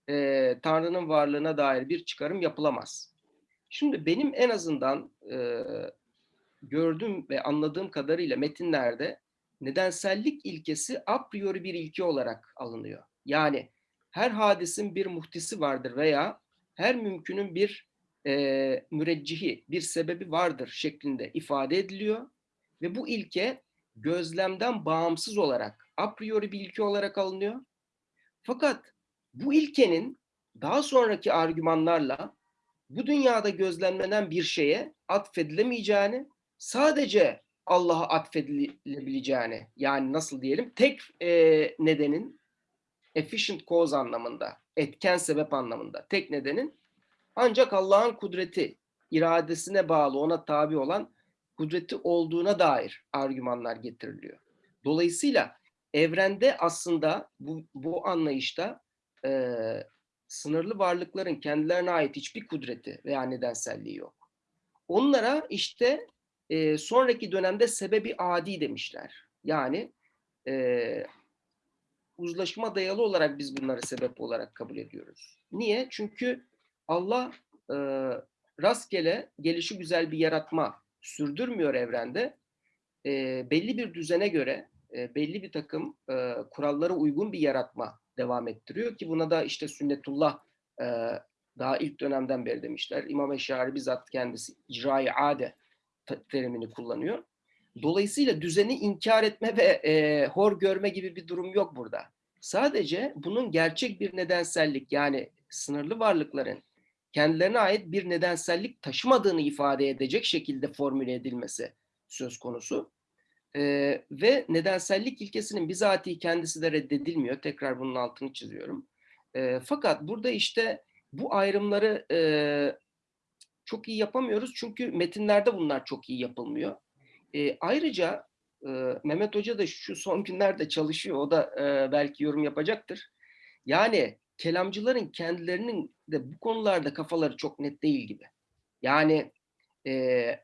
e, Tanrı'nın varlığına dair bir çıkarım yapılamaz. Şimdi benim en azından e, gördüğüm ve anladığım kadarıyla metinlerde nedensellik ilkesi a priori bir ilke olarak alınıyor. Yani her hadisin bir muhtisi vardır veya her mümkünün bir e, müreccihi, bir sebebi vardır şeklinde ifade ediliyor. Ve bu ilke gözlemden bağımsız olarak a priori bir ilke olarak alınıyor. Fakat bu ilkenin daha sonraki argümanlarla bu dünyada gözlemlenen bir şeye atfedilemeyeceğini, sadece Allah'a atfedilebileceğini, yani nasıl diyelim, tek e, nedenin efficient cause anlamında, etken sebep anlamında, tek nedenin ancak Allah'ın kudreti, iradesine bağlı, ona tabi olan kudreti olduğuna dair argümanlar getiriliyor. Dolayısıyla evrende aslında bu, bu anlayışta e, sınırlı varlıkların kendilerine ait hiçbir kudreti veya nedenselliği yok. Onlara işte e, sonraki dönemde sebebi adi demişler. Yani e, uzlaşma dayalı olarak biz bunları sebep olarak kabul ediyoruz. Niye? Çünkü Allah e, rastgele gelişi güzel bir yaratma sürdürmüyor evrende. E, belli bir düzene göre e, belli bir takım e, kurallara uygun bir yaratma devam ettiriyor ki buna da işte sünnetullah e, daha ilk dönemden beri demişler. İmam Eşari bizzat kendisi icra-i ade terimini kullanıyor. Dolayısıyla düzeni inkar etme ve e, hor görme gibi bir durum yok burada. Sadece bunun gerçek bir nedensellik yani sınırlı varlıkların kendilerine ait bir nedensellik taşımadığını ifade edecek şekilde formüle edilmesi söz konusu. Ee, ve nedensellik ilkesinin bizatihi kendisi de reddedilmiyor. Tekrar bunun altını çiziyorum. Ee, fakat burada işte bu ayrımları e, çok iyi yapamıyoruz. Çünkü metinlerde bunlar çok iyi yapılmıyor. Ee, ayrıca e, Mehmet Hoca da şu son günlerde çalışıyor. O da e, belki yorum yapacaktır. Yani kelamcıların kendilerinin de bu konularda kafaları çok net değil gibi. Yani e,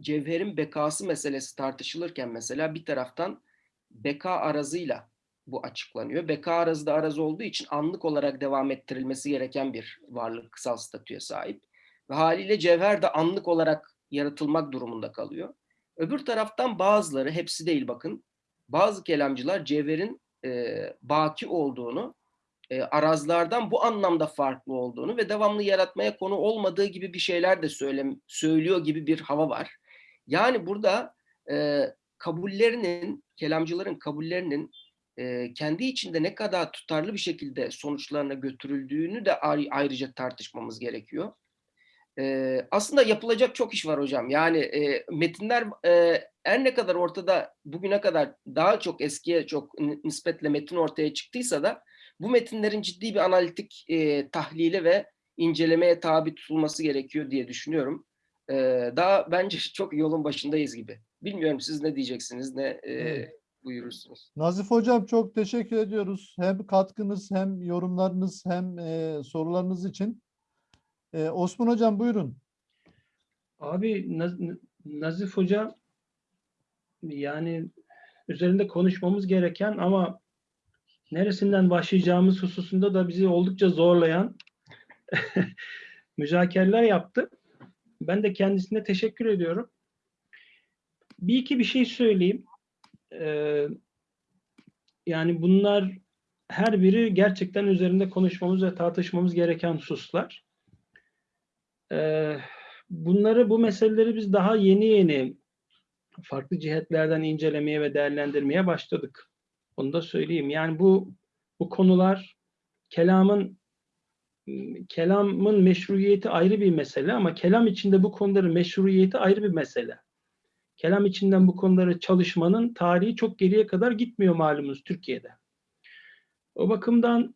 cevherin bekası meselesi tartışılırken mesela bir taraftan beka arazıyla bu açıklanıyor. Beka arazı da arazı olduğu için anlık olarak devam ettirilmesi gereken bir varlık kısal statüye sahip. Ve haliyle cevher de anlık olarak yaratılmak durumunda kalıyor. Öbür taraftan bazıları, hepsi değil bakın, bazı kelamcılar cevherin e, baki olduğunu, e, arazlardan bu anlamda farklı olduğunu ve devamlı yaratmaya konu olmadığı gibi bir şeyler de söyle, söylüyor gibi bir hava var. Yani burada e, kabullerinin, kelamcıların kabullerinin e, kendi içinde ne kadar tutarlı bir şekilde sonuçlarına götürüldüğünü de ayrıca tartışmamız gerekiyor. E, aslında yapılacak çok iş var hocam. Yani e, metinler e, her ne kadar ortada bugüne kadar daha çok eskiye çok nispetle metin ortaya çıktıysa da bu metinlerin ciddi bir analitik e, tahlile ve incelemeye tabi tutulması gerekiyor diye düşünüyorum. E, daha bence <laughs> çok yolun başındayız gibi. Bilmiyorum siz ne diyeceksiniz, ne e, buyurursunuz. Nazif Hocam çok teşekkür ediyoruz. Hem katkınız hem yorumlarınız hem e, sorularınız için. E, Osman Hocam buyurun. Abi Naz Nazif Hoca yani üzerinde konuşmamız gereken ama neresinden başlayacağımız hususunda da bizi oldukça zorlayan <laughs> müzakereler yaptı. Ben de kendisine teşekkür ediyorum. Bir iki bir şey söyleyeyim. Ee, yani bunlar her biri gerçekten üzerinde konuşmamız ve tartışmamız gereken hususlar. Bunları, bu meseleleri biz daha yeni yeni farklı cihetlerden incelemeye ve değerlendirmeye başladık. Onu da söyleyeyim. Yani bu bu konular kelamın kelamın meşruiyeti ayrı bir mesele ama kelam içinde bu konuların meşruiyeti ayrı bir mesele. kelam içinden bu konuları çalışmanın tarihi çok geriye kadar gitmiyor malumunuz Türkiye'de. O bakımdan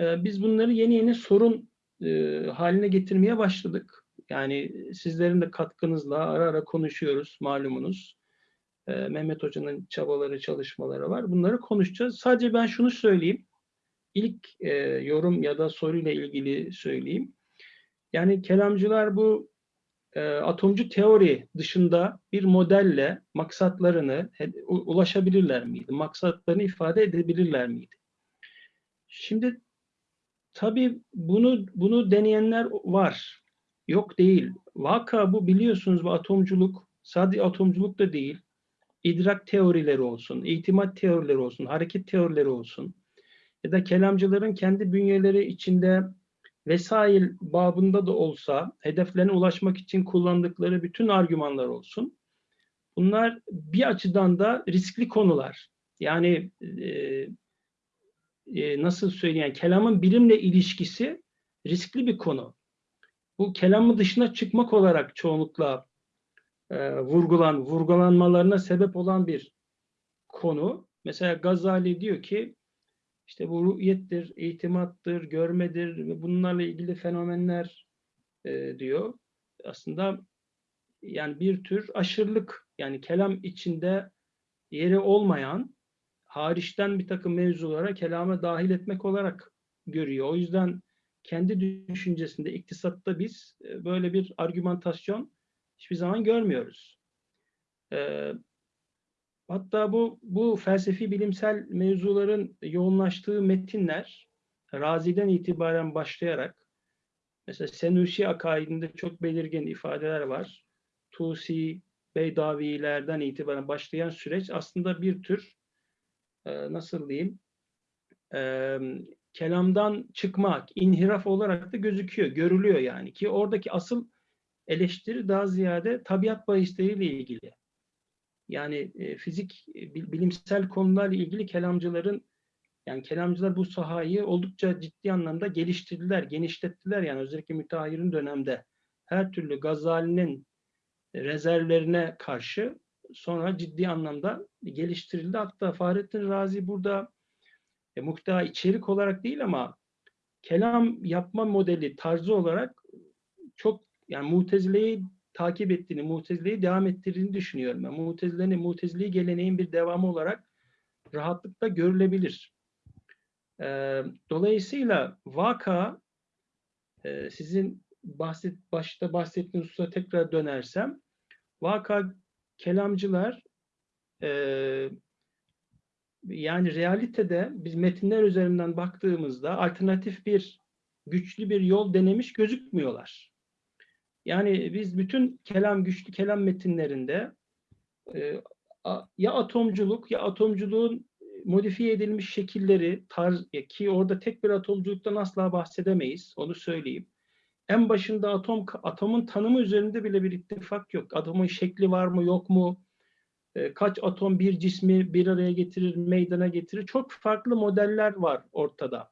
e, biz bunları yeni yeni sorun e, haline getirmeye başladık. Yani sizlerin de katkınızla ara ara konuşuyoruz malumunuz. E, Mehmet Hoca'nın çabaları, çalışmaları var. Bunları konuşacağız. Sadece ben şunu söyleyeyim. İlk e, yorum ya da soruyla ilgili söyleyeyim. Yani kelamcılar bu e, atomcu teori dışında bir modelle maksatlarını ulaşabilirler miydi? Maksatlarını ifade edebilirler miydi? Şimdi tabii bunu bunu deneyenler var. Yok değil. Vaka bu biliyorsunuz bu atomculuk sadece atomculuk da değil. İdrak teorileri olsun, itimat teorileri olsun, hareket teorileri olsun ya da kelamcıların kendi bünyeleri içinde vesail babında da olsa hedeflerine ulaşmak için kullandıkları bütün argümanlar olsun. Bunlar bir açıdan da riskli konular. Yani e, e, nasıl söyleyeyim, kelamın bilimle ilişkisi riskli bir konu. Bu kelamın dışına çıkmak olarak çoğunlukla e, vurgulan, vurgulanmalarına sebep olan bir konu. Mesela Gazali diyor ki işte bu ruhiyettir, itimattır, görmedir ve bunlarla ilgili fenomenler e, diyor. Aslında yani bir tür aşırılık yani kelam içinde yeri olmayan hariçten bir takım mevzulara kelama dahil etmek olarak görüyor. O yüzden kendi düşüncesinde iktisatta biz e, böyle bir argümantasyon hiçbir zaman görmüyoruz. Ee, hatta bu bu felsefi bilimsel mevzuların yoğunlaştığı metinler Razi'den itibaren başlayarak mesela Senuşi akaidinde çok belirgin ifadeler var. Tusi, Beydavilerden itibaren başlayan süreç aslında bir tür nasıl diyeyim kelamdan çıkmak, inhiraf olarak da gözüküyor, görülüyor yani ki oradaki asıl eleştiri daha ziyade tabiat bahisleriyle ilgili. Yani fizik, bil- bilimsel konularla ilgili kelamcıların yani kelamcılar bu sahayı oldukça ciddi anlamda geliştirdiler, genişlettiler yani özellikle müteahhirin dönemde her türlü Gazali'nin rezervlerine karşı sonra ciddi anlamda geliştirildi. Hatta Fahrettin Razi burada e, muhta içerik olarak değil ama kelam yapma modeli tarzı olarak çok yani Mutezile'yi takip ettiğini, Mutezile'yi devam ettirdiğini düşünüyorum. Yani Mutezile'nin, Mutezili geleneğin bir devamı olarak rahatlıkla görülebilir. Ee, dolayısıyla vaka e, sizin bahset, başta bahsettiğiniz hususa tekrar dönersem vaka kelamcılar e, yani realitede biz metinler üzerinden baktığımızda alternatif bir güçlü bir yol denemiş gözükmüyorlar. Yani biz bütün kelam güçlü kelam metinlerinde e, a- ya atomculuk ya atomculuğun modifiye edilmiş şekilleri tarz ki orada tek bir atomculuktan asla bahsedemeyiz onu söyleyeyim. En başında atom atomun tanımı üzerinde bile bir ittifak yok. Atomun şekli var mı yok mu? E, kaç atom bir cismi bir araya getirir, meydana getirir. Çok farklı modeller var ortada.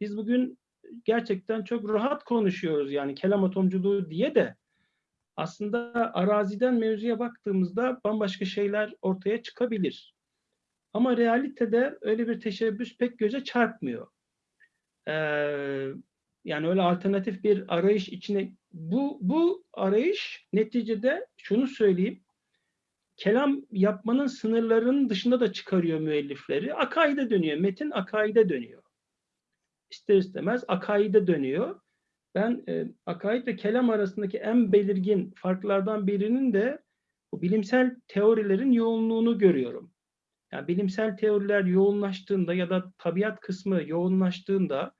Biz bugün gerçekten çok rahat konuşuyoruz yani kelam atomculuğu diye de aslında araziden mevzuya baktığımızda bambaşka şeyler ortaya çıkabilir. Ama realitede öyle bir teşebbüs pek göze çarpmıyor. Ee, yani öyle alternatif bir arayış içine bu bu arayış neticede şunu söyleyeyim kelam yapmanın sınırlarının dışında da çıkarıyor müellifleri. Akaide dönüyor. Metin akaide dönüyor. İster istemez akaide dönüyor. Ben e, akaid ve kelam arasındaki en belirgin farklardan birinin de bu bilimsel teorilerin yoğunluğunu görüyorum. Yani bilimsel teoriler yoğunlaştığında ya da tabiat kısmı yoğunlaştığında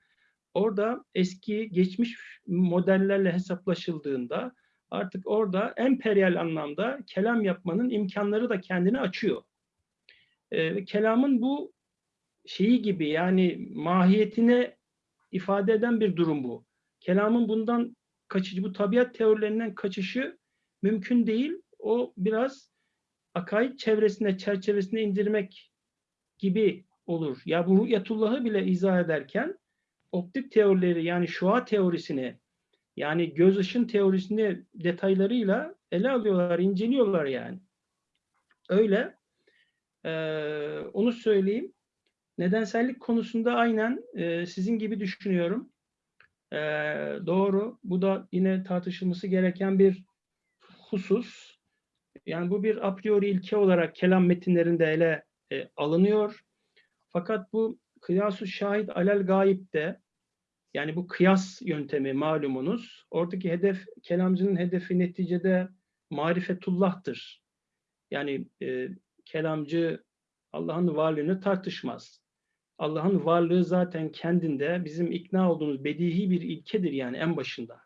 orada eski geçmiş modellerle hesaplaşıldığında artık orada emperyal anlamda kelam yapmanın imkanları da kendini açıyor. Ee, kelamın bu şeyi gibi yani mahiyetine ifade eden bir durum bu. Kelamın bundan kaçıcı, bu tabiat teorilerinden kaçışı mümkün değil. O biraz akaid çevresine, çerçevesine indirmek gibi olur. Ya bu rü'yetullah'ı bile izah ederken optik teorileri yani şua teorisini yani göz ışın teorisini detaylarıyla ele alıyorlar, inceliyorlar yani. öyle. E, onu söyleyeyim. Nedensellik konusunda aynen e, sizin gibi düşünüyorum. E, doğru. Bu da yine tartışılması gereken bir husus. Yani bu bir a priori ilke olarak kelam metinlerinde ele e, alınıyor. Fakat bu kıyasu şahit alel gayipte yani bu kıyas yöntemi malumunuz. Oradaki hedef, kelamcının hedefi neticede marifetullah'tır. Yani e, kelamcı Allah'ın varlığını tartışmaz. Allah'ın varlığı zaten kendinde bizim ikna olduğumuz bedihi bir ilkedir yani en başında.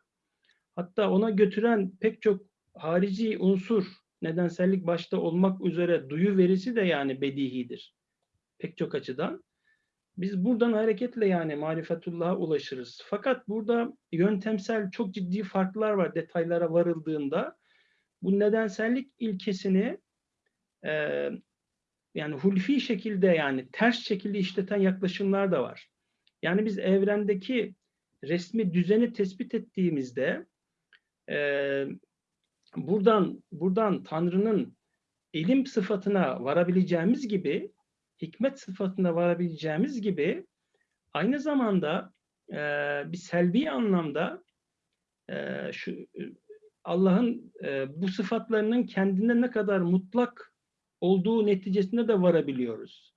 Hatta ona götüren pek çok harici unsur, nedensellik başta olmak üzere duyu verisi de yani bedihidir. Pek çok açıdan. Biz buradan hareketle yani marifetullah'a ulaşırız. Fakat burada yöntemsel çok ciddi farklar var detaylara varıldığında. Bu nedensellik ilkesini e, yani hulfi şekilde yani ters şekilde işleten yaklaşımlar da var. Yani biz evrendeki resmi düzeni tespit ettiğimizde e, buradan buradan Tanrı'nın ilim sıfatına varabileceğimiz gibi hikmet sıfatına varabileceğimiz gibi aynı zamanda e, bir selbi anlamda e, şu Allah'ın e, bu sıfatlarının kendinde ne kadar mutlak olduğu neticesinde de varabiliyoruz.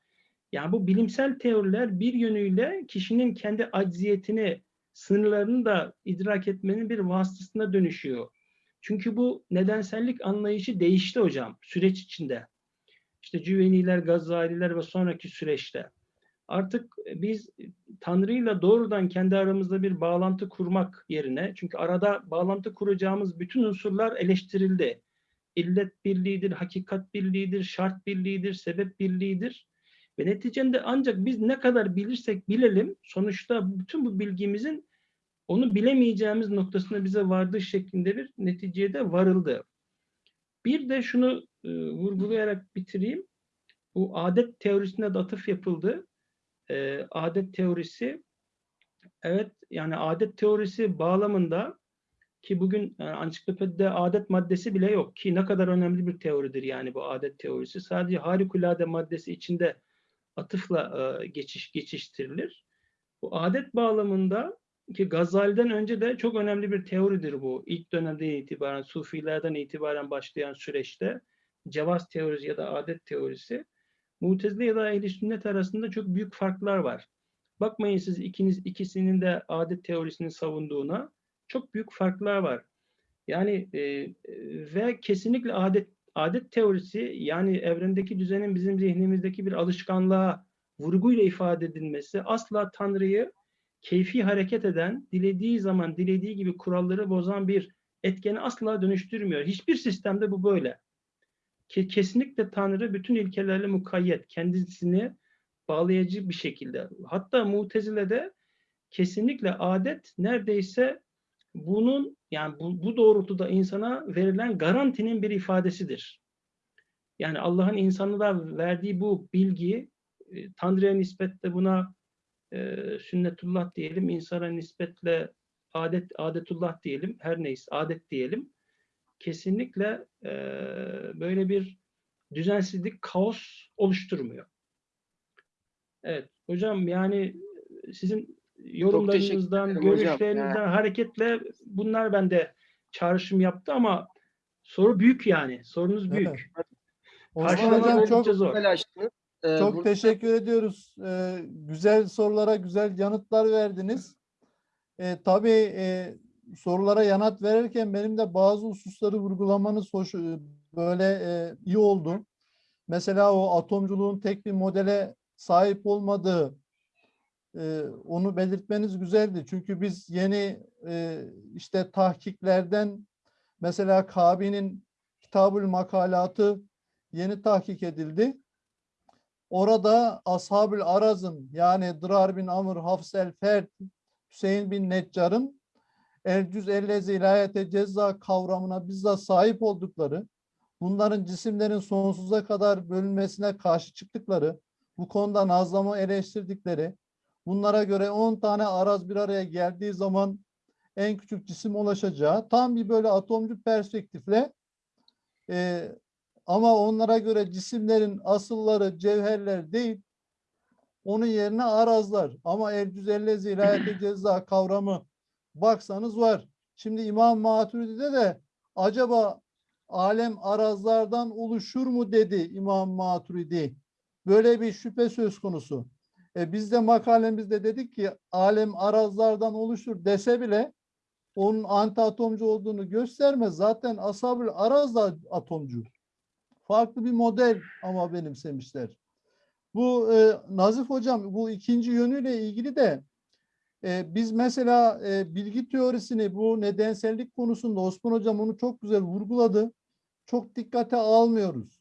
Yani bu bilimsel teoriler bir yönüyle kişinin kendi acziyetini, sınırlarını da idrak etmenin bir vasıtasına dönüşüyor. Çünkü bu nedensellik anlayışı değişti hocam süreç içinde. İşte Cüveniler, Gazaliler ve sonraki süreçte. Artık biz Tanrı'yla doğrudan kendi aramızda bir bağlantı kurmak yerine, çünkü arada bağlantı kuracağımız bütün unsurlar eleştirildi. İllet birliğidir, hakikat birliğidir, şart birliğidir, sebep birliğidir. Ve neticede ancak biz ne kadar bilirsek bilelim, sonuçta bütün bu bilgimizin onu bilemeyeceğimiz noktasına bize vardığı şeklinde bir neticeye de varıldı. Bir de şunu e, vurgulayarak bitireyim. Bu adet teorisine de atıf yapıldı. E, adet teorisi, evet yani adet teorisi bağlamında ki bugün yani ansiklopedide adet maddesi bile yok ki ne kadar önemli bir teoridir yani bu adet teorisi. Sadece harikulade maddesi içinde atıfla e, geçiş geçiştirilir. Bu adet bağlamında ki Gazali'den önce de çok önemli bir teoridir bu. İlk dönemden itibaren, Sufilerden itibaren başlayan süreçte cevaz teorisi ya da adet teorisi Mutezile ya da ehl sünnet arasında çok büyük farklar var. Bakmayın siz ikiniz ikisinin de adet teorisini savunduğuna çok büyük farklar var. Yani e, ve kesinlikle adet adet teorisi yani evrendeki düzenin bizim zihnimizdeki bir alışkanlığa vurguyla ifade edilmesi asla Tanrı'yı keyfi hareket eden, dilediği zaman dilediği gibi kuralları bozan bir etkeni asla dönüştürmüyor. Hiçbir sistemde bu böyle. Ke kesinlikle Tanrı bütün ilkelerle mukayyet, kendisini bağlayıcı bir şekilde. Hatta Mutezile'de kesinlikle adet neredeyse bunun yani bu, bu doğrultuda insana verilen garantinin bir ifadesidir. Yani Allah'ın insanlığa verdiği bu bilgi e, Tanrı'ya nispetle buna e, sünnetullah diyelim, insana nispetle adet adetullah diyelim, her neyse adet diyelim. Kesinlikle e, böyle bir düzensizlik, kaos oluşturmuyor. Evet, hocam yani sizin yorumlarınızdan, hocam. görüşlerinizden hareketle bunlar bende çağrışım yaptı ama soru büyük yani. Sorunuz büyük. Evet. Karşılamak Hocam oldukça çok zor. Güzel açtınız. Ee, çok burada- teşekkür ediyoruz. Ee, güzel sorulara güzel yanıtlar verdiniz. Ee, tabii e, sorulara yanıt verirken benim de bazı hususları vurgulamanız hoş, e, böyle e, iyi oldu. Mesela o atomculuğun tek bir modele sahip olmadığı e, onu belirtmeniz güzeldi. Çünkü biz yeni e, işte tahkiklerden mesela Kabi'nin Kitabül Makalatı yeni tahkik edildi. Orada Ashabül Araz'ın yani Dırar bin Amr, Hafs el Fert, Hüseyin bin Neccar'ın el cüz ellezi ilayete ceza kavramına bizzat sahip oldukları, bunların cisimlerin sonsuza kadar bölünmesine karşı çıktıkları, bu konuda nazlamı eleştirdikleri, bunlara göre 10 tane araz bir araya geldiği zaman en küçük cisim ulaşacağı tam bir böyle atomcu perspektifle e, ama onlara göre cisimlerin asılları cevherler değil. Onun yerine arazlar. Ama el cüzelle zilayete <clears throat> ceza kavramı baksanız var. Şimdi İmam Maturidi'de de acaba alem arazlardan oluşur mu dedi İmam Maturidi. Böyle bir şüphe söz konusu. E biz de makalemizde dedik ki alem arazlardan oluşur dese bile onun antiatomcu olduğunu göstermez. Zaten asabül araz da atomcu. Farklı bir model ama benimsemişler. Bu e, Nazif Hocam bu ikinci yönüyle ilgili de e, biz mesela e, bilgi teorisini bu nedensellik konusunda Osman Hocam onu çok güzel vurguladı. Çok dikkate almıyoruz.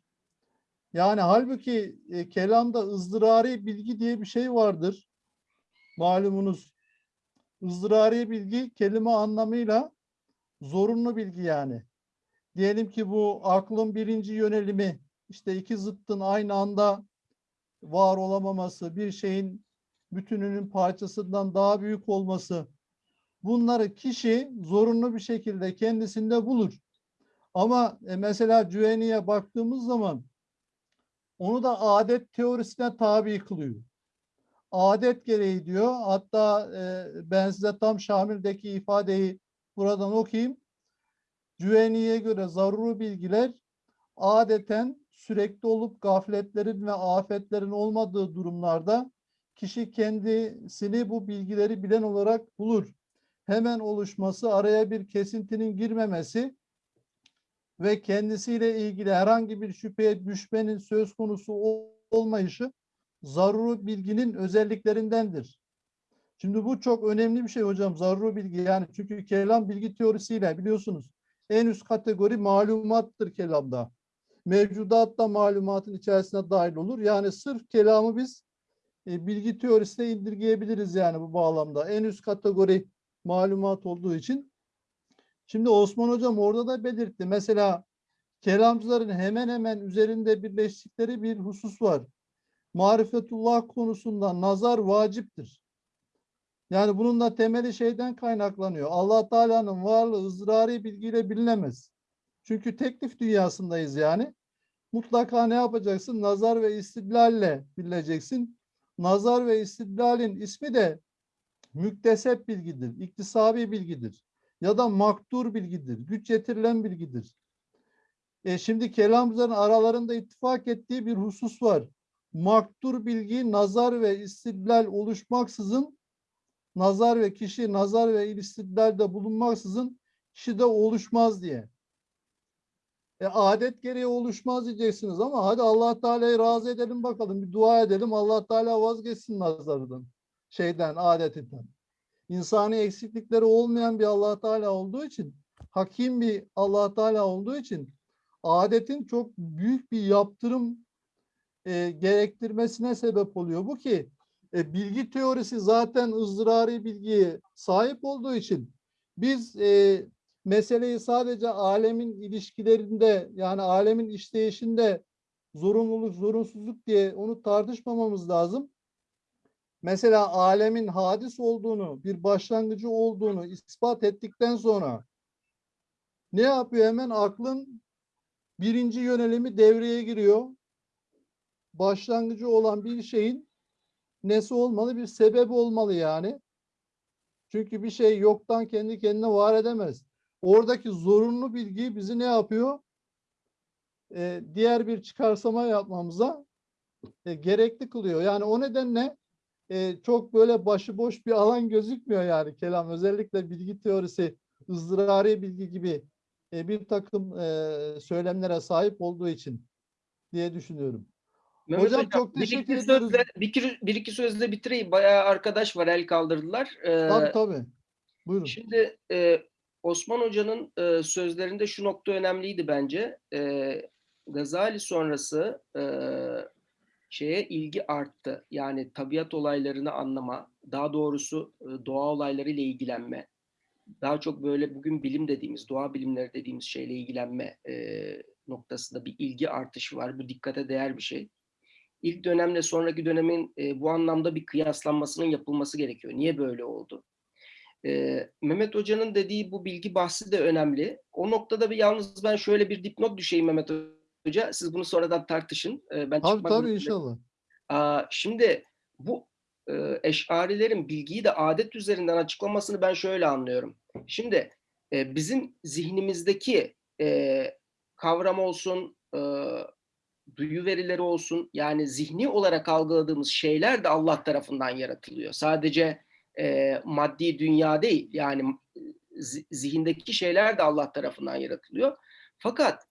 Yani halbuki e, kelamda ızdırari bilgi diye bir şey vardır. Malumunuz ızdırari bilgi kelime anlamıyla zorunlu bilgi yani. Diyelim ki bu aklın birinci yönelimi işte iki zıttın aynı anda var olamaması, bir şeyin bütününün parçasından daha büyük olması bunları kişi zorunlu bir şekilde kendisinde bulur. Ama e, mesela Cüveni'ye baktığımız zaman onu da adet teorisine tabi kılıyor. Adet gereği diyor. Hatta e, ben size tam Şamil'deki ifadeyi buradan okuyayım. Cüveni'ye göre zaruri bilgiler adeten sürekli olup gafletlerin ve afetlerin olmadığı durumlarda kişi kendisini bu bilgileri bilen olarak bulur. Hemen oluşması, araya bir kesintinin girmemesi ve kendisiyle ilgili herhangi bir şüpheye düşmenin söz konusu ol- olmayışı zaruri bilginin özelliklerindendir. Şimdi bu çok önemli bir şey hocam zaruri bilgi yani çünkü kelam bilgi teorisiyle biliyorsunuz en üst kategori malumattır kelamda. Mevcudat da malumatın içerisine dahil olur. Yani sırf kelamı biz e, bilgi teorisine indirgeyebiliriz yani bu bağlamda. En üst kategori malumat olduğu için. Şimdi Osman Hocam orada da belirtti. Mesela kelamcıların hemen hemen üzerinde birleştikleri bir husus var. Marifetullah konusunda nazar vaciptir. Yani bunun da temeli şeyden kaynaklanıyor. Allah Teala'nın varlığı ızrari bilgiyle bilinemez. Çünkü teklif dünyasındayız yani. Mutlaka ne yapacaksın? Nazar ve istidlalle bileceksin. Nazar ve istidlalin ismi de müktesep bilgidir, iktisabi bilgidir ya da maktur bilgidir, güç yetirilen bilgidir. E şimdi kelamcıların aralarında ittifak ettiği bir husus var. Maktur bilgi nazar ve istidlal oluşmaksızın nazar ve kişi nazar ve istidlalde bulunmaksızın kişide oluşmaz diye. E, adet gereği oluşmaz diyeceksiniz ama hadi Allah Teala'yı razı edelim bakalım. Bir dua edelim. Allah Teala vazgeçsin nazarından. Şeyden, adetinden. İnsani eksiklikleri olmayan bir Allah Teala olduğu için, hakim bir Allah Teala olduğu için adetin çok büyük bir yaptırım e, gerektirmesine sebep oluyor. Bu ki e, bilgi teorisi zaten ızdırari bilgiye sahip olduğu için biz e, meseleyi sadece alemin ilişkilerinde yani alemin işleyişinde zorunluluk, zorunsuzluk diye onu tartışmamamız lazım. Mesela alemin hadis olduğunu, bir başlangıcı olduğunu ispat ettikten sonra ne yapıyor? Hemen aklın birinci yönelimi devreye giriyor. Başlangıcı olan bir şeyin nesi olmalı? Bir sebebi olmalı yani. Çünkü bir şey yoktan kendi kendine var edemez. Oradaki zorunlu bilgi bizi ne yapıyor? Ee, diğer bir çıkarsama yapmamıza e, gerekli kılıyor. Yani o nedenle e, çok böyle başıboş bir alan gözükmüyor yani kelam. Özellikle bilgi teorisi, ızdırari bilgi gibi e, bir takım e, söylemlere sahip olduğu için diye düşünüyorum. Mehmet Hocam çok bir teşekkür iki ediyoruz. Sözle, bir, iki, bir iki sözle bitireyim. Bayağı arkadaş var el kaldırdılar. Ee, Tabii tabii. Buyurun. Şimdi e, Osman Hoca'nın e, sözlerinde şu nokta önemliydi bence. E, Gazali sonrası e, şeye ilgi arttı. Yani tabiat olaylarını anlama, daha doğrusu e, doğa olaylarıyla ilgilenme. Daha çok böyle bugün bilim dediğimiz, doğa bilimleri dediğimiz şeyle ilgilenme e, noktasında bir ilgi artışı var. Bu dikkate değer bir şey. İlk dönemle sonraki dönemin e, bu anlamda bir kıyaslanmasının yapılması gerekiyor. Niye böyle oldu? Ee, Mehmet Hoca'nın dediği bu bilgi bahsi de önemli. O noktada bir yalnız ben şöyle bir dipnot düşeyim Mehmet Hoca. Siz bunu sonradan tartışın. Ee, ben Tabii tabii inşallah. Aa, şimdi bu e, eşarilerin bilgiyi de adet üzerinden açıklamasını ben şöyle anlıyorum. Şimdi e, bizim zihnimizdeki e, kavram olsun, e, duyu verileri olsun, yani zihni olarak algıladığımız şeyler de Allah tarafından yaratılıyor. Sadece e, maddi dünya değil, yani zi- zihindeki şeyler de Allah tarafından yaratılıyor. Fakat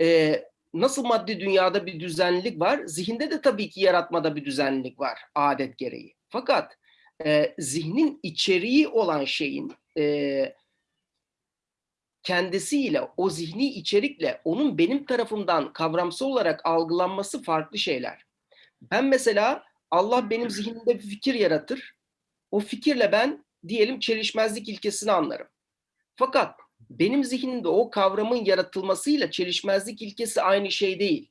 e, nasıl maddi dünyada bir düzenlilik var, zihinde de tabii ki yaratmada bir düzenlilik var adet gereği. Fakat e, zihnin içeriği olan şeyin e, kendisiyle, o zihni içerikle onun benim tarafımdan kavramsal olarak algılanması farklı şeyler. Ben mesela Allah benim zihnimde bir fikir yaratır. O fikirle ben diyelim çelişmezlik ilkesini anlarım. Fakat benim zihnimde o kavramın yaratılmasıyla çelişmezlik ilkesi aynı şey değil.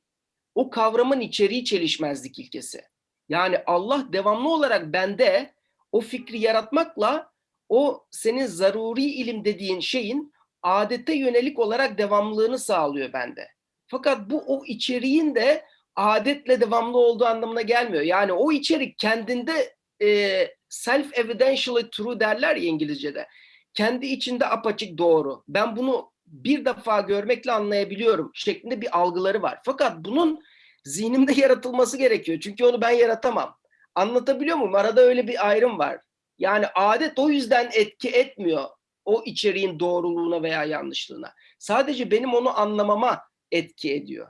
O kavramın içeriği çelişmezlik ilkesi. Yani Allah devamlı olarak bende o fikri yaratmakla o senin zaruri ilim dediğin şeyin adete yönelik olarak devamlılığını sağlıyor bende. Fakat bu o içeriğin de adetle devamlı olduğu anlamına gelmiyor. Yani o içerik kendinde e, self-evidentially true derler ya İngilizce'de. Kendi içinde apaçık doğru. Ben bunu bir defa görmekle anlayabiliyorum şeklinde bir algıları var. Fakat bunun zihnimde <laughs> yaratılması gerekiyor. Çünkü onu ben yaratamam. Anlatabiliyor muyum? Arada öyle bir ayrım var. Yani adet o yüzden etki etmiyor o içeriğin doğruluğuna veya yanlışlığına. Sadece benim onu anlamama etki ediyor.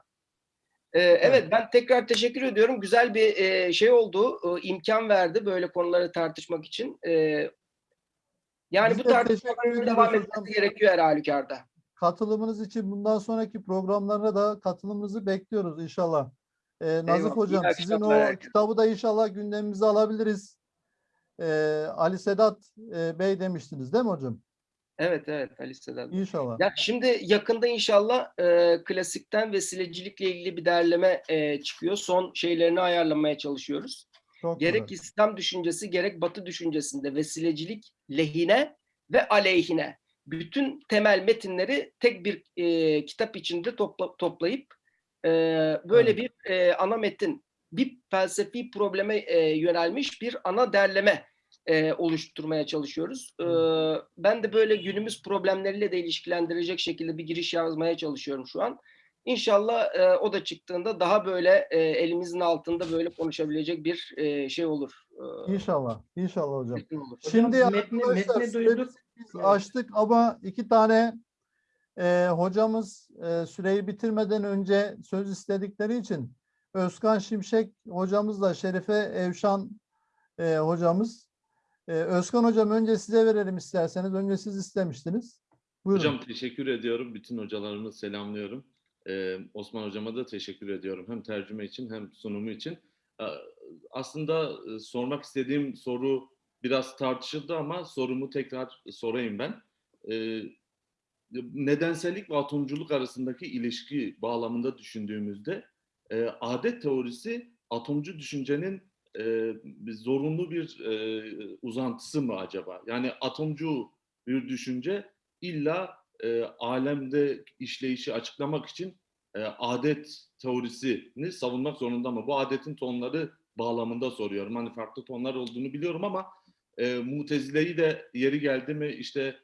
Ee, evet ben tekrar teşekkür ediyorum. Güzel bir e, şey oldu. E, imkan verdi böyle konuları tartışmak için. E, yani Biz bu de tartışmaların devam etmesi gerekiyor her halükarda. Katılımınız için bundan sonraki programlara da katılımınızı bekliyoruz inşallah. Ee, Nazif Eyvallah. Hocam sizin o herkese. kitabı da inşallah gündemimize alabiliriz. Ee, Ali Sedat e, Bey demiştiniz değil mi hocam? Evet evet Ali Sedat. İnşallah. Ya şimdi yakında inşallah e, klasikten vesilecilikle ilgili bir derleme e, çıkıyor. Son şeylerini ayarlamaya çalışıyoruz. Çok Gerek güzel. İslam düşüncesi gerek Batı düşüncesinde vesilecilik lehine ve aleyhine bütün temel metinleri tek bir e, kitap içinde topla, toplayıp e, böyle Evet. bir e, ana metin, bir felsefi probleme e, yönelmiş bir ana derleme e, oluşturmaya çalışıyoruz. E, ben de böyle günümüz problemleriyle de ilişkilendirecek şekilde bir giriş yazmaya çalışıyorum şu an. İnşallah e, o da çıktığında daha böyle e, elimizin altında böyle konuşabilecek bir e, şey olur. E, İnşallah. İnşallah hocam. olur. Şimdi Hocam, metni- metni duyduk. biz Evet. açtık ama iki tane e, hocamız e, süreyi bitirmeden önce söz istedikleri için Özkan Şimşek hocamızla Şerife Evşan e, hocamız. E, Özkan hocam önce size verelim isterseniz. Önce siz istemiştiniz. Buyurun. Hocam teşekkür ediyorum. Bütün hocalarımı selamlıyorum. Ee, Osman hocama da teşekkür ediyorum. Hem tercüme için hem sunumu için. Ee, Aslında e, sormak istediğim soru biraz tartışıldı ama sorumu tekrar sorayım ben. Ee, nedensellik ve atomculuk arasındaki ilişki bağlamında düşündüğümüzde e, adet teorisi atomcu düşüncenin e, zorunlu bir e, uzantısı mı acaba? Yani atomcu bir düşünce illa e, alemde işleyişi açıklamak için e, adet teorisini savunmak zorunda mı? Bu adetin tonları bağlamında soruyorum. Hani farklı tonlar olduğunu biliyorum ama e, Mutezile'yi de yeri geldi mi işte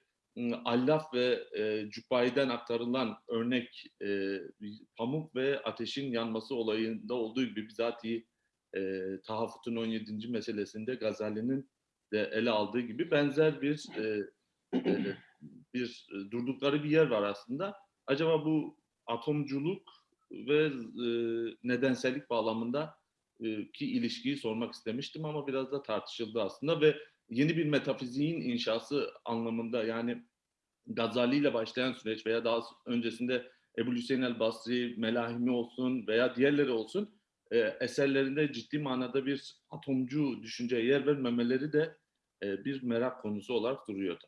Allaf ve e, Cübbai'den aktarılan örnek e, pamuk ve ateşin yanması olayında olduğu gibi bizatihi e, Tahaffut'un 17. meselesinde Gazali'nin de ele aldığı gibi benzer bir e, e, bir durdukları bir yer var aslında. Acaba bu atomculuk ve e, nedensellik bağlamında e, ki ilişkiyi sormak istemiştim ama biraz da tartışıldı aslında ve yeni bir metafiziğin inşası anlamında yani Gazali ile başlayan süreç veya daha öncesinde Ebu Hüseyin el Basri, Melahimi olsun veya diğerleri olsun e, eserlerinde ciddi manada bir atomcu düşünceye yer vermemeleri de e, bir merak konusu olarak duruyordu.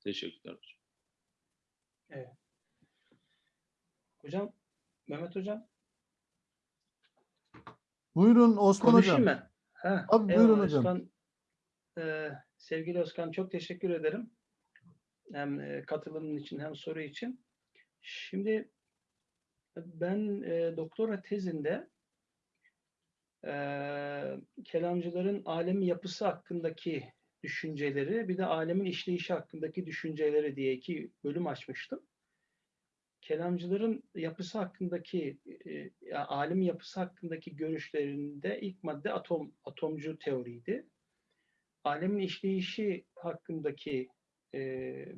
Teşekkürler hocam. Hocam, Mehmet hocam. Buyurun Osman Konuşayım hocam. ben. Ha, Tabii, eyvallah buyurun hocam. Özkan. Ee, sevgili Özkan çok teşekkür ederim. Hem e, katılımın için hem soru için. Şimdi Ben e, doktora tezinde e, kelamcıların alemi yapısı hakkındaki düşünceleri bir de alemin işleyişi hakkındaki düşünceleri diye iki bölüm açmıştım. Kelamcıların yapısı hakkındaki e, alemin yapısı hakkındaki görüşlerinde ilk madde atom atomcu teoriydi. Alemin işleyişi hakkındaki e,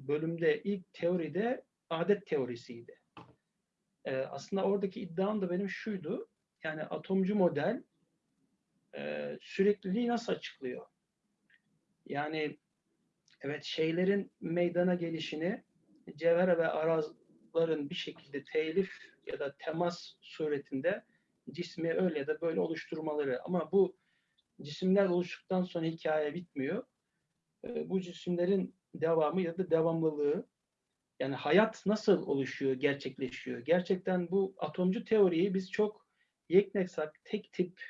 bölümde ilk teoride adet teorisiydi. E, aslında oradaki iddiam da benim şuydu. Yani atomcu model e, sürekliliği nasıl açıklıyor? Yani evet şeylerin meydana gelişini cevher ve arazların bir şekilde telif ya da temas suretinde cismi öyle ya da böyle oluşturmaları ama bu cisimler oluştuktan sonra hikaye bitmiyor. E, bu cisimlerin devamı ya da devamlılığı yani hayat nasıl oluşuyor, gerçekleşiyor? Gerçekten bu atomcu teoriyi biz çok yekneksak, tek tip,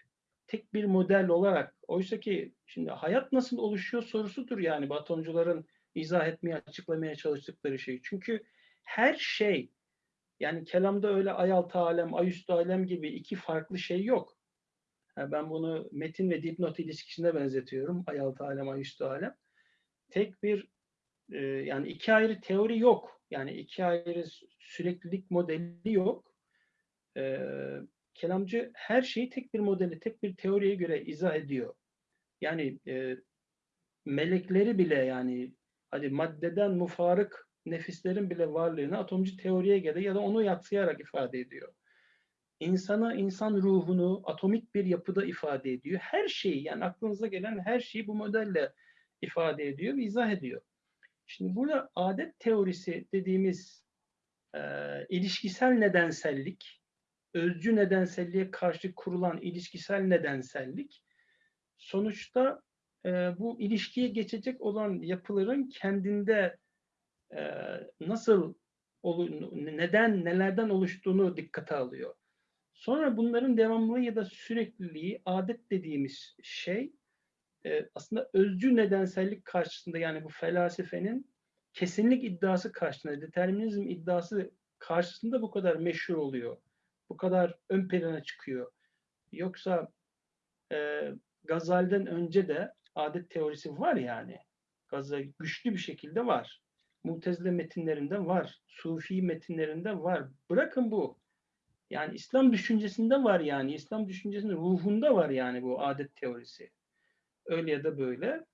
tek bir model olarak oysa ki şimdi hayat nasıl oluşuyor sorusudur yani bu atomcuların izah etmeye, açıklamaya çalıştıkları şey. Çünkü her şey yani kelamda öyle ayaltı alem, ayüstü alem gibi iki farklı şey yok. Ha, ben bunu metin ve dipnot ilişkisine benzetiyorum. Ayaltı alem, ayüstü alem. Tek bir e, yani iki ayrı teori yok. Yani iki ayrı süreklilik modeli yok. E, kelamcı her şeyi tek bir modeli, tek bir teoriye göre izah ediyor. Yani e, melekleri bile yani hadi maddeden mufarık nefislerin bile varlığını atomcu teoriye göre ya da onu yatsıyarak ifade ediyor. İnsana, insan ruhunu atomik bir yapıda ifade ediyor. Her şeyi yani aklınıza gelen her şeyi bu modelle ifade ediyor ve izah ediyor. Şimdi burada adet teorisi dediğimiz e, ilişkisel nedensellik, özcü nedenselliğe karşı kurulan ilişkisel nedensellik, sonuçta e, bu ilişkiye geçecek olan yapıların kendinde e, nasıl, neden, nelerden oluştuğunu dikkate alıyor. Sonra bunların devamlılığı ya da sürekliliği, adet dediğimiz şey, e, aslında özcü nedensellik karşısında yani bu felsefenin kesinlik iddiası karşısında, determinizm iddiası karşısında bu kadar meşhur oluyor. Bu kadar ön plana çıkıyor. Yoksa e, Gazali'den önce de adet teorisi var yani. Gazali güçlü bir şekilde var. Mutezile metinlerinde var. Sufi metinlerinde var. Bırakın bu. Yani İslam düşüncesinde var yani. İslam düşüncesinin ruhunda var yani bu adet teorisi öyle ya da böyle.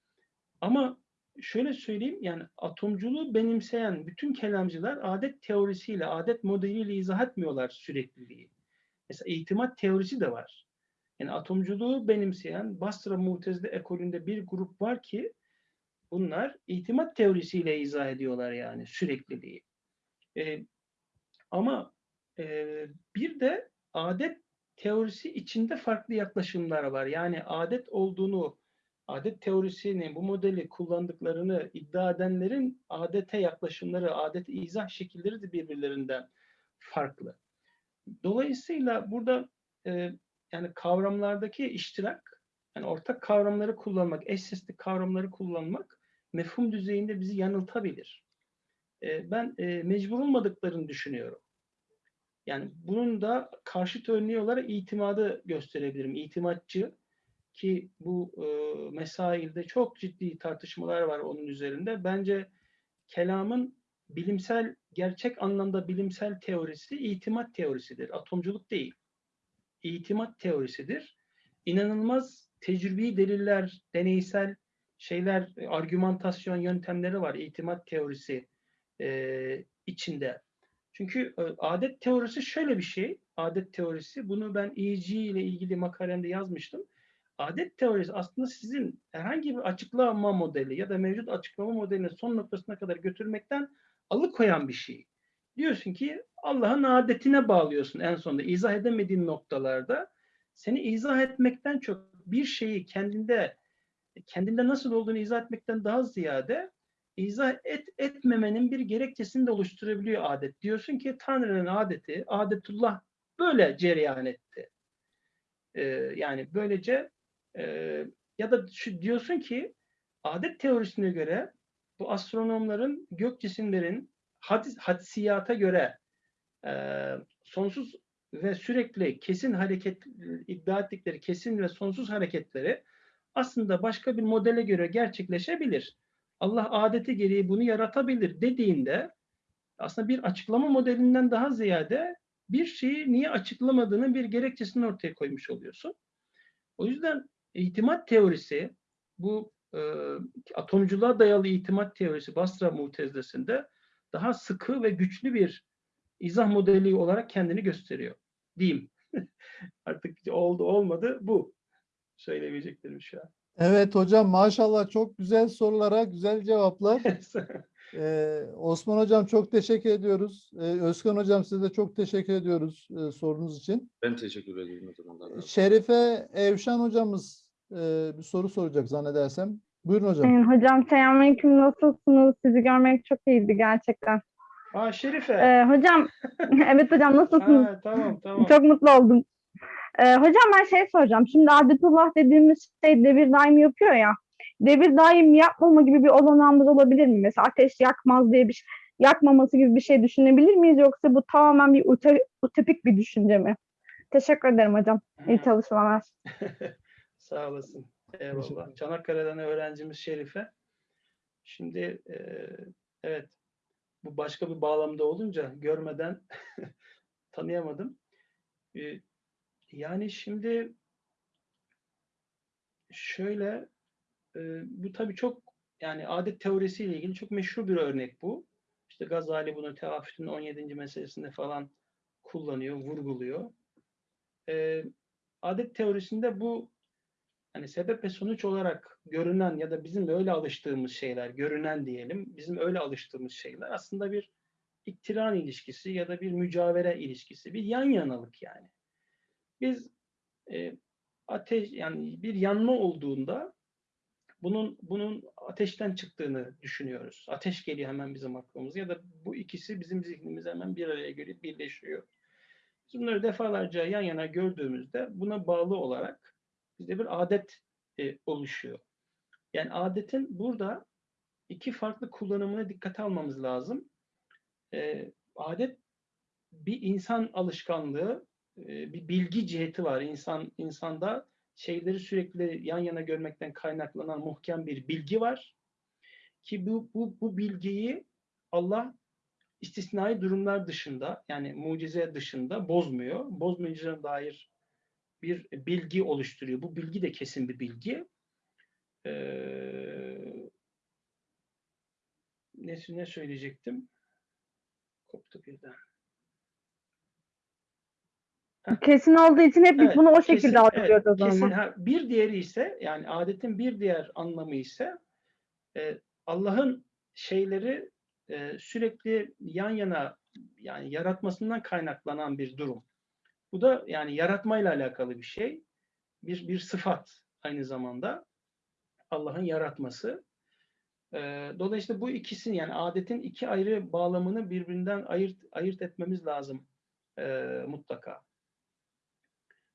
Ama şöyle söyleyeyim yani atomculuğu benimseyen bütün kelamcılar adet teorisiyle, adet modeliyle izah etmiyorlar sürekliliği. Mesela itimat teorisi de var. Yani atomculuğu benimseyen Basra Mutezile ekolünde bir grup var ki bunlar itimat teorisiyle izah ediyorlar yani sürekliliği. Ee, ama e, bir de adet teorisi içinde farklı yaklaşımlar var. Yani adet olduğunu adet teorisini, bu modeli kullandıklarını iddia edenlerin adete yaklaşımları, adet izah şekilleri de birbirlerinden farklı. Dolayısıyla burada e, yani kavramlardaki iştirak, yani ortak kavramları kullanmak, eş sesli kavramları kullanmak mefhum düzeyinde bizi yanıltabilir. E, ben e, mecbur olmadıklarını düşünüyorum. Yani bunun da karşıt örneği olarak itimadı gösterebilirim. İtimatçı, ki bu e, mesailde çok ciddi tartışmalar var onun üzerinde. Bence kelamın bilimsel, gerçek anlamda bilimsel teorisi itimat teorisidir. Atomculuk değil. İtimat teorisidir. İnanılmaz tecrübi deliller, deneysel şeyler, argümantasyon yöntemleri var itimat teorisi e, içinde. Çünkü e, adet teorisi şöyle bir şey. Adet teorisi, bunu ben EEG ile ilgili makalemde yazmıştım adet teorisi aslında sizin herhangi bir açıklama modeli ya da mevcut açıklama modelinin son noktasına kadar götürmekten alıkoyan bir şey. Diyorsun ki Allah'ın adetine bağlıyorsun en sonunda izah edemediğin noktalarda. Seni izah etmekten çok bir şeyi kendinde kendinde nasıl olduğunu izah etmekten daha ziyade izah et, etmemenin bir gerekçesini de oluşturabiliyor adet. Diyorsun ki Tanrı'nın adeti, adetullah böyle cereyan etti. Ee, yani böylece e, ya da şu, diyorsun ki adet teorisine göre bu astronomların gök cisimlerin hadis, hadisiyata göre e, sonsuz ve sürekli kesin hareket iddia ettikleri kesin ve sonsuz hareketleri aslında başka bir modele göre gerçekleşebilir. Allah adeti gereği bunu yaratabilir dediğinde aslında bir açıklama modelinden daha ziyade bir şeyi niye açıklamadığının bir gerekçesini ortaya koymuş oluyorsun. O yüzden itimat teorisi bu e, atomculuğa dayalı itimat teorisi Basra Mutezile'sinde daha sıkı ve güçlü bir izah modeli olarak kendini gösteriyor. Diyeyim. <laughs> Artık oldu olmadı bu. Söyleyebileceklerim şu an. Evet hocam maşallah çok güzel sorulara güzel cevaplar. <laughs> Ee, Osman hocam çok teşekkür ediyoruz. Ee, Özkan hocam size de çok teşekkür ediyoruz e, sorunuz için. Ben teşekkür ederim. Şerife Evşan hocamız e, bir soru soracak zannedersem. Buyurun hocam. Ee, Hocam selamünaleyküm nasılsınız? Sizi görmek çok iyiydi gerçekten. Aa Şerife. Ee, hocam <laughs> evet hocam nasılsınız? Ha, tamam tamam. Çok mutlu oldum. Ee, hocam ben şey soracağım. Şimdi adetullah dediğimiz şey devir daim yapıyor ya. Devir daim yapmama gibi bir olanağımız olabilir mi? Mesela ateş yakmaz diye bir şey, yakmaması gibi bir şey düşünebilir miyiz? Yoksa bu tamamen bir uto- utopik bir düşünce mi? Teşekkür ederim hocam. İyi çalışmalar. <laughs> Sağ olasın. Eyvallah. Çanakkale'den öğrencimiz Şerife. Şimdi e, evet bu başka bir bağlamda olunca görmeden <laughs> tanıyamadım. E, yani şimdi şöyle e, bu tabii çok yani adet teorisiyle ilgili çok meşhur bir örnek bu. İşte Gazali bunu Teafüt'ün 17. meselesinde falan kullanıyor, vurguluyor. E, adet teorisinde bu hani sebep ve sonuç olarak görünen ya da bizim öyle alıştığımız şeyler, görünen diyelim, bizim öyle alıştığımız şeyler aslında bir iktiran ilişkisi ya da bir mücavere ilişkisi, bir yan yanalık yani. Biz e, ateş yani bir yanma olduğunda bunun bunun ateşten çıktığını düşünüyoruz. Ateş geliyor hemen bizim aklımıza ya da bu ikisi bizim zihnimize hemen bir araya gelip birleşiyor. Bunları defalarca yan yana gördüğümüzde buna bağlı olarak bizde bir adet e, oluşuyor. Yani adetin burada iki farklı kullanımını dikkate almamız lazım. E, adet bir insan alışkanlığı, e, bir bilgi ciheti var. İnsan insanda şeyleri sürekli yan yana görmekten kaynaklanan muhkem bir bilgi var. Ki bu bu bu bilgiyi Allah istisnai durumlar dışında yani mucize dışında bozmuyor. Bozmayacağına dair bir bilgi oluşturuyor. Bu bilgi de kesin bir bilgi. Ee, ne, ne söyleyecektim? Koptu birden. Kesin olduğu için hep biz Evet, bunu o kesin, şekilde algılıyoruz o evet, kesin. zaman. Ha, bir diğeri ise yani adetin bir diğer anlamı ise e, Allah'ın şeyleri e, sürekli yan yana yani yaratmasından kaynaklanan bir durum. Bu da yani yaratmayla alakalı bir şey. Bir bir sıfat aynı zamanda Allah'ın yaratması. E, dolayısıyla bu ikisini yani adetin iki ayrı bağlamını birbirinden ayırt ayırt etmemiz lazım e, mutlaka.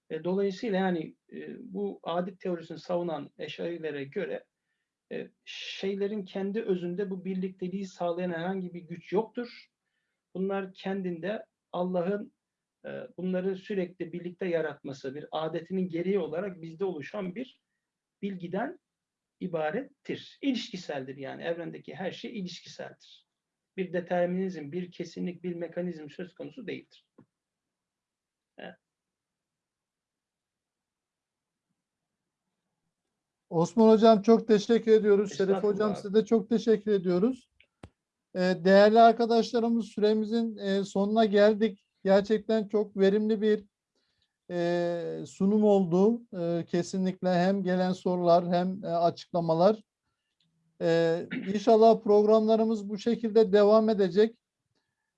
E, dolayısıyla yani e, bu adet teorisini savunan eşarilere göre e, şeylerin kendi özünde bu birlikteliği sağlayan herhangi bir güç yoktur. Bunlar kendinde Allah'ın bunları sürekli birlikte yaratması, bir adetinin gereği olarak bizde oluşan bir bilgiden ibarettir. İlişkiseldir yani evrendeki her şey ilişkiseldir. Bir determinizm, bir kesinlik, bir mekanizm söz konusu değildir. Osman hocam çok teşekkür ediyoruz. Şerif hocam size de çok teşekkür ediyoruz. Ee, değerli arkadaşlarımız süremizin e, sonuna geldik. Gerçekten çok verimli bir e, sunum oldu. E, kesinlikle hem gelen sorular hem e, açıklamalar. E, inşallah programlarımız bu şekilde devam edecek.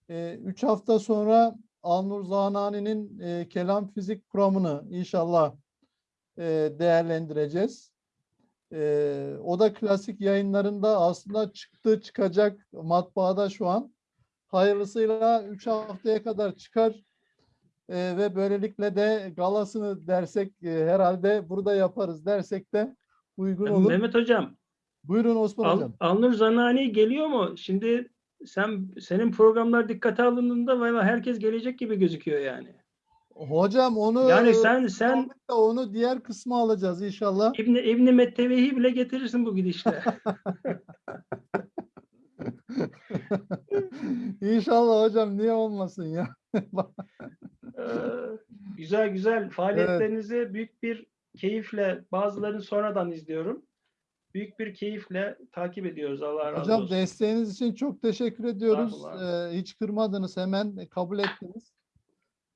E, üç hafta sonra Alnur Zanani'nin e, kelam fizik kuramını inşallah e, değerlendireceğiz. Ee, o da klasik yayınlarında aslında çıktı çıkacak matbaada şu an. Hayırlısıyla 3 haftaya kadar çıkar Ee, ve böylelikle de galasını dersek e, herhalde burada yaparız dersek de uygun olur. Mehmet Hocam, Buyurun Osman Al, hocam. Alnur Zanani geliyor mu? Şimdi sen senin programlar dikkate alındığında valla herkes gelecek gibi gözüküyor yani. Hocam onu Yani sen sen onu diğer kısmı alacağız inşallah. İbni İbni Mettevehi bile getirirsin bu gidişle. <laughs> <laughs> İnşallah hocam niye olmasın ya. <laughs> Ee, güzel güzel faaliyetlerinizi büyük bir keyifle bazılarını sonradan izliyorum. Büyük bir keyifle takip ediyoruz. Allah razı Hocam olsun. desteğiniz için çok teşekkür ediyoruz. Ee, hiç kırmadınız hemen kabul ettiniz.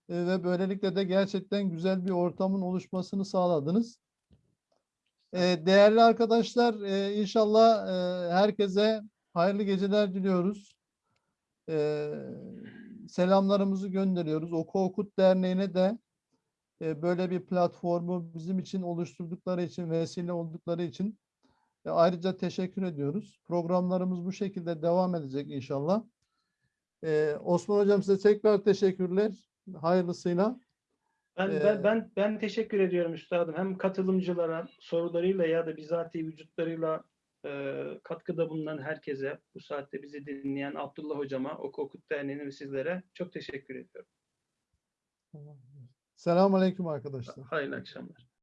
Ee, ve böylelikle de gerçekten güzel bir ortamın oluşmasını sağladınız. Ee, değerli arkadaşlar e, inşallah e, herkese hayırlı geceler diliyoruz. Ee, selamlarımızı gönderiyoruz. Oku Okut Derneği'ne de e, böyle bir platformu bizim için oluşturdukları için, vesile oldukları için e, Ayrıca teşekkür ediyoruz. Programlarımız bu şekilde devam edecek inşallah. Ee, Osman Hocam size tekrar teşekkürler. Hayırlısıyla. Ben, Ee, ben, ben, ben teşekkür ediyorum üstadım. Hem katılımcılara sorularıyla ya da bizatihi vücutlarıyla e, katkıda bulunan herkese, bu saatte bizi dinleyen Abdullah hocama, Oku Okut Derneği'ne ve sizlere çok teşekkür ediyorum. Selamun Aleyküm arkadaşlar. Hayırlı akşamlar.